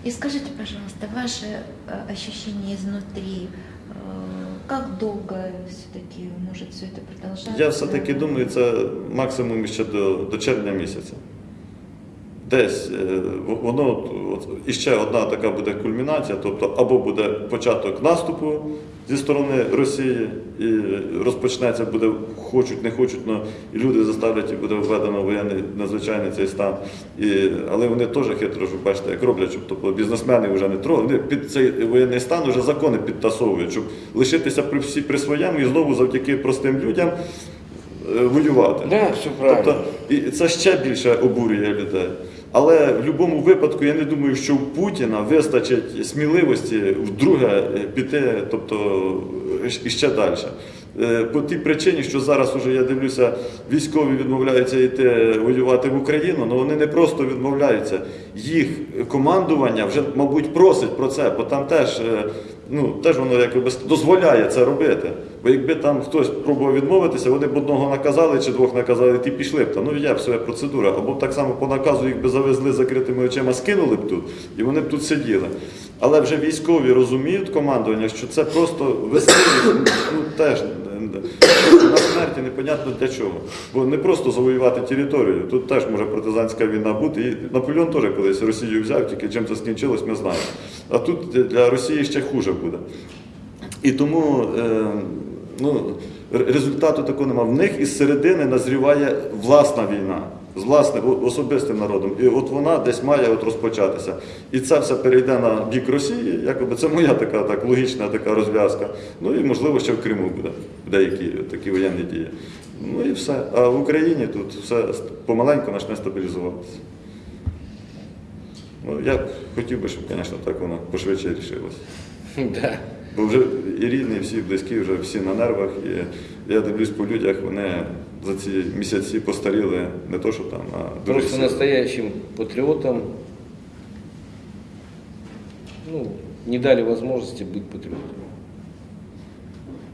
Speaker 1: И скажите, пожалуйста, ваше э, ощущение изнутри, э, как долго все-таки может все это продолжаться?
Speaker 3: Я все-таки думаю, це максимум ще до, до червня місяця. десь е, в- воно от, от, і ще одна така буде кульмінація, тобто або буде початок наступу зі сторони Росії, і розпочнеться, буде хочуть, не хочуть, але і люди заставлять, і буде введено воєнний надзвичайний цей стан. І, але вони теж хитро, що бачите, як роблять, щоб тобто, бізнесмени вже не трогають, вони під цей воєнний стан вже закони підтасовують, щоб лишитися при всі при своєму і знову завдяки простим людям е, воювати.
Speaker 2: Да, все правильно.
Speaker 3: Тобто, і це ще більше обурює людей. Але в будь-якому випадку я не думаю, що у Путіна вистачить сміливості вдруге піти, тобто е, і ще далі. Е, По тій причині, що зараз уже я дивлюся, військові відмовляються йти воювати в Україну, але вони не просто відмовляються. Їх командування вже, мабуть, просить про це, бо там теж, е, ну, теж воно якби дозволяє це робити. Бо якби там хтось пробував відмовитися, вони б одного наказали чи двох наказали, ті пішли б. Та ну є своя процедура. Або так само по наказу їх би завезли закритими очима, скинули б тут, і вони б тут сиділи. Але вже військові розуміють командування, що це просто вести ну, теж на смерті непонятно для чого. Бо не просто завоювати територію. Тут теж може партизанська війна бути. І Наполеон теж колись Росію взяв, тільки чим це скінчилось, ми знаємо. А тут для Росії ще хуже буде. І тому е, ну, результату такого немає. В них із середини назріває власна війна з власним особистим народом. І от вона десь має от розпочатися. І це все перейде на бік Росії. Якоби це моя така так, логічна така розв'язка. Ну і можливо ще в Криму буде деякі такі воєнні дії. Ну і все. А в Україні тут все помаленьку почне стабілізуватися. Ну, я хотів би, щоб, звісно, так воно пошвидше рішилося. <laughs>
Speaker 2: Да.
Speaker 3: Бо вже і рідні, і всі близькі, вже всі на нервах. І я дивлюсь по людях, вони за ці місяці постаріли не то, що там, а дуже
Speaker 2: Просто
Speaker 3: сильно.
Speaker 2: настоящим патриотам ну, не дали возможности быть патриотами.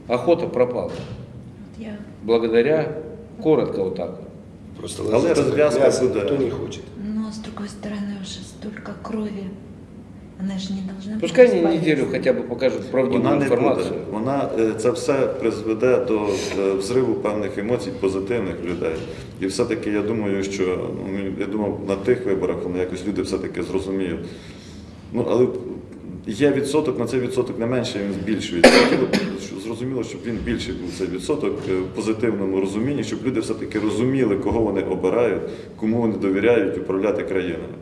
Speaker 2: Охота пропала.
Speaker 1: Вот я
Speaker 2: Благодаря, коротко вот так вот.
Speaker 4: Просто
Speaker 3: Але
Speaker 4: ложиться как
Speaker 3: развязка
Speaker 4: мясо,
Speaker 3: будет.
Speaker 4: никто не хочет.
Speaker 1: Но с другой стороны уже столько крови. Она же не должна
Speaker 2: Пускай они
Speaker 1: бесполезной.
Speaker 2: неделю хотя бы покажут
Speaker 3: Вона
Speaker 2: правдивую
Speaker 3: не буде.
Speaker 2: информацию.
Speaker 3: Вона е, це все призведе до е, взриву певних емоцій, позитивних людей. І все-таки я думаю, що ну, я думав, на тих виборах воно якось люди все-таки зрозуміють. Ну, але є відсоток, на цей відсоток не менше, він збільшується. Хотіло б, Зрозуміло, щоб він більший був цей відсоток е, в позитивному розумінні, щоб люди все-таки розуміли, кого вони обирають, кому вони довіряють управляти країною.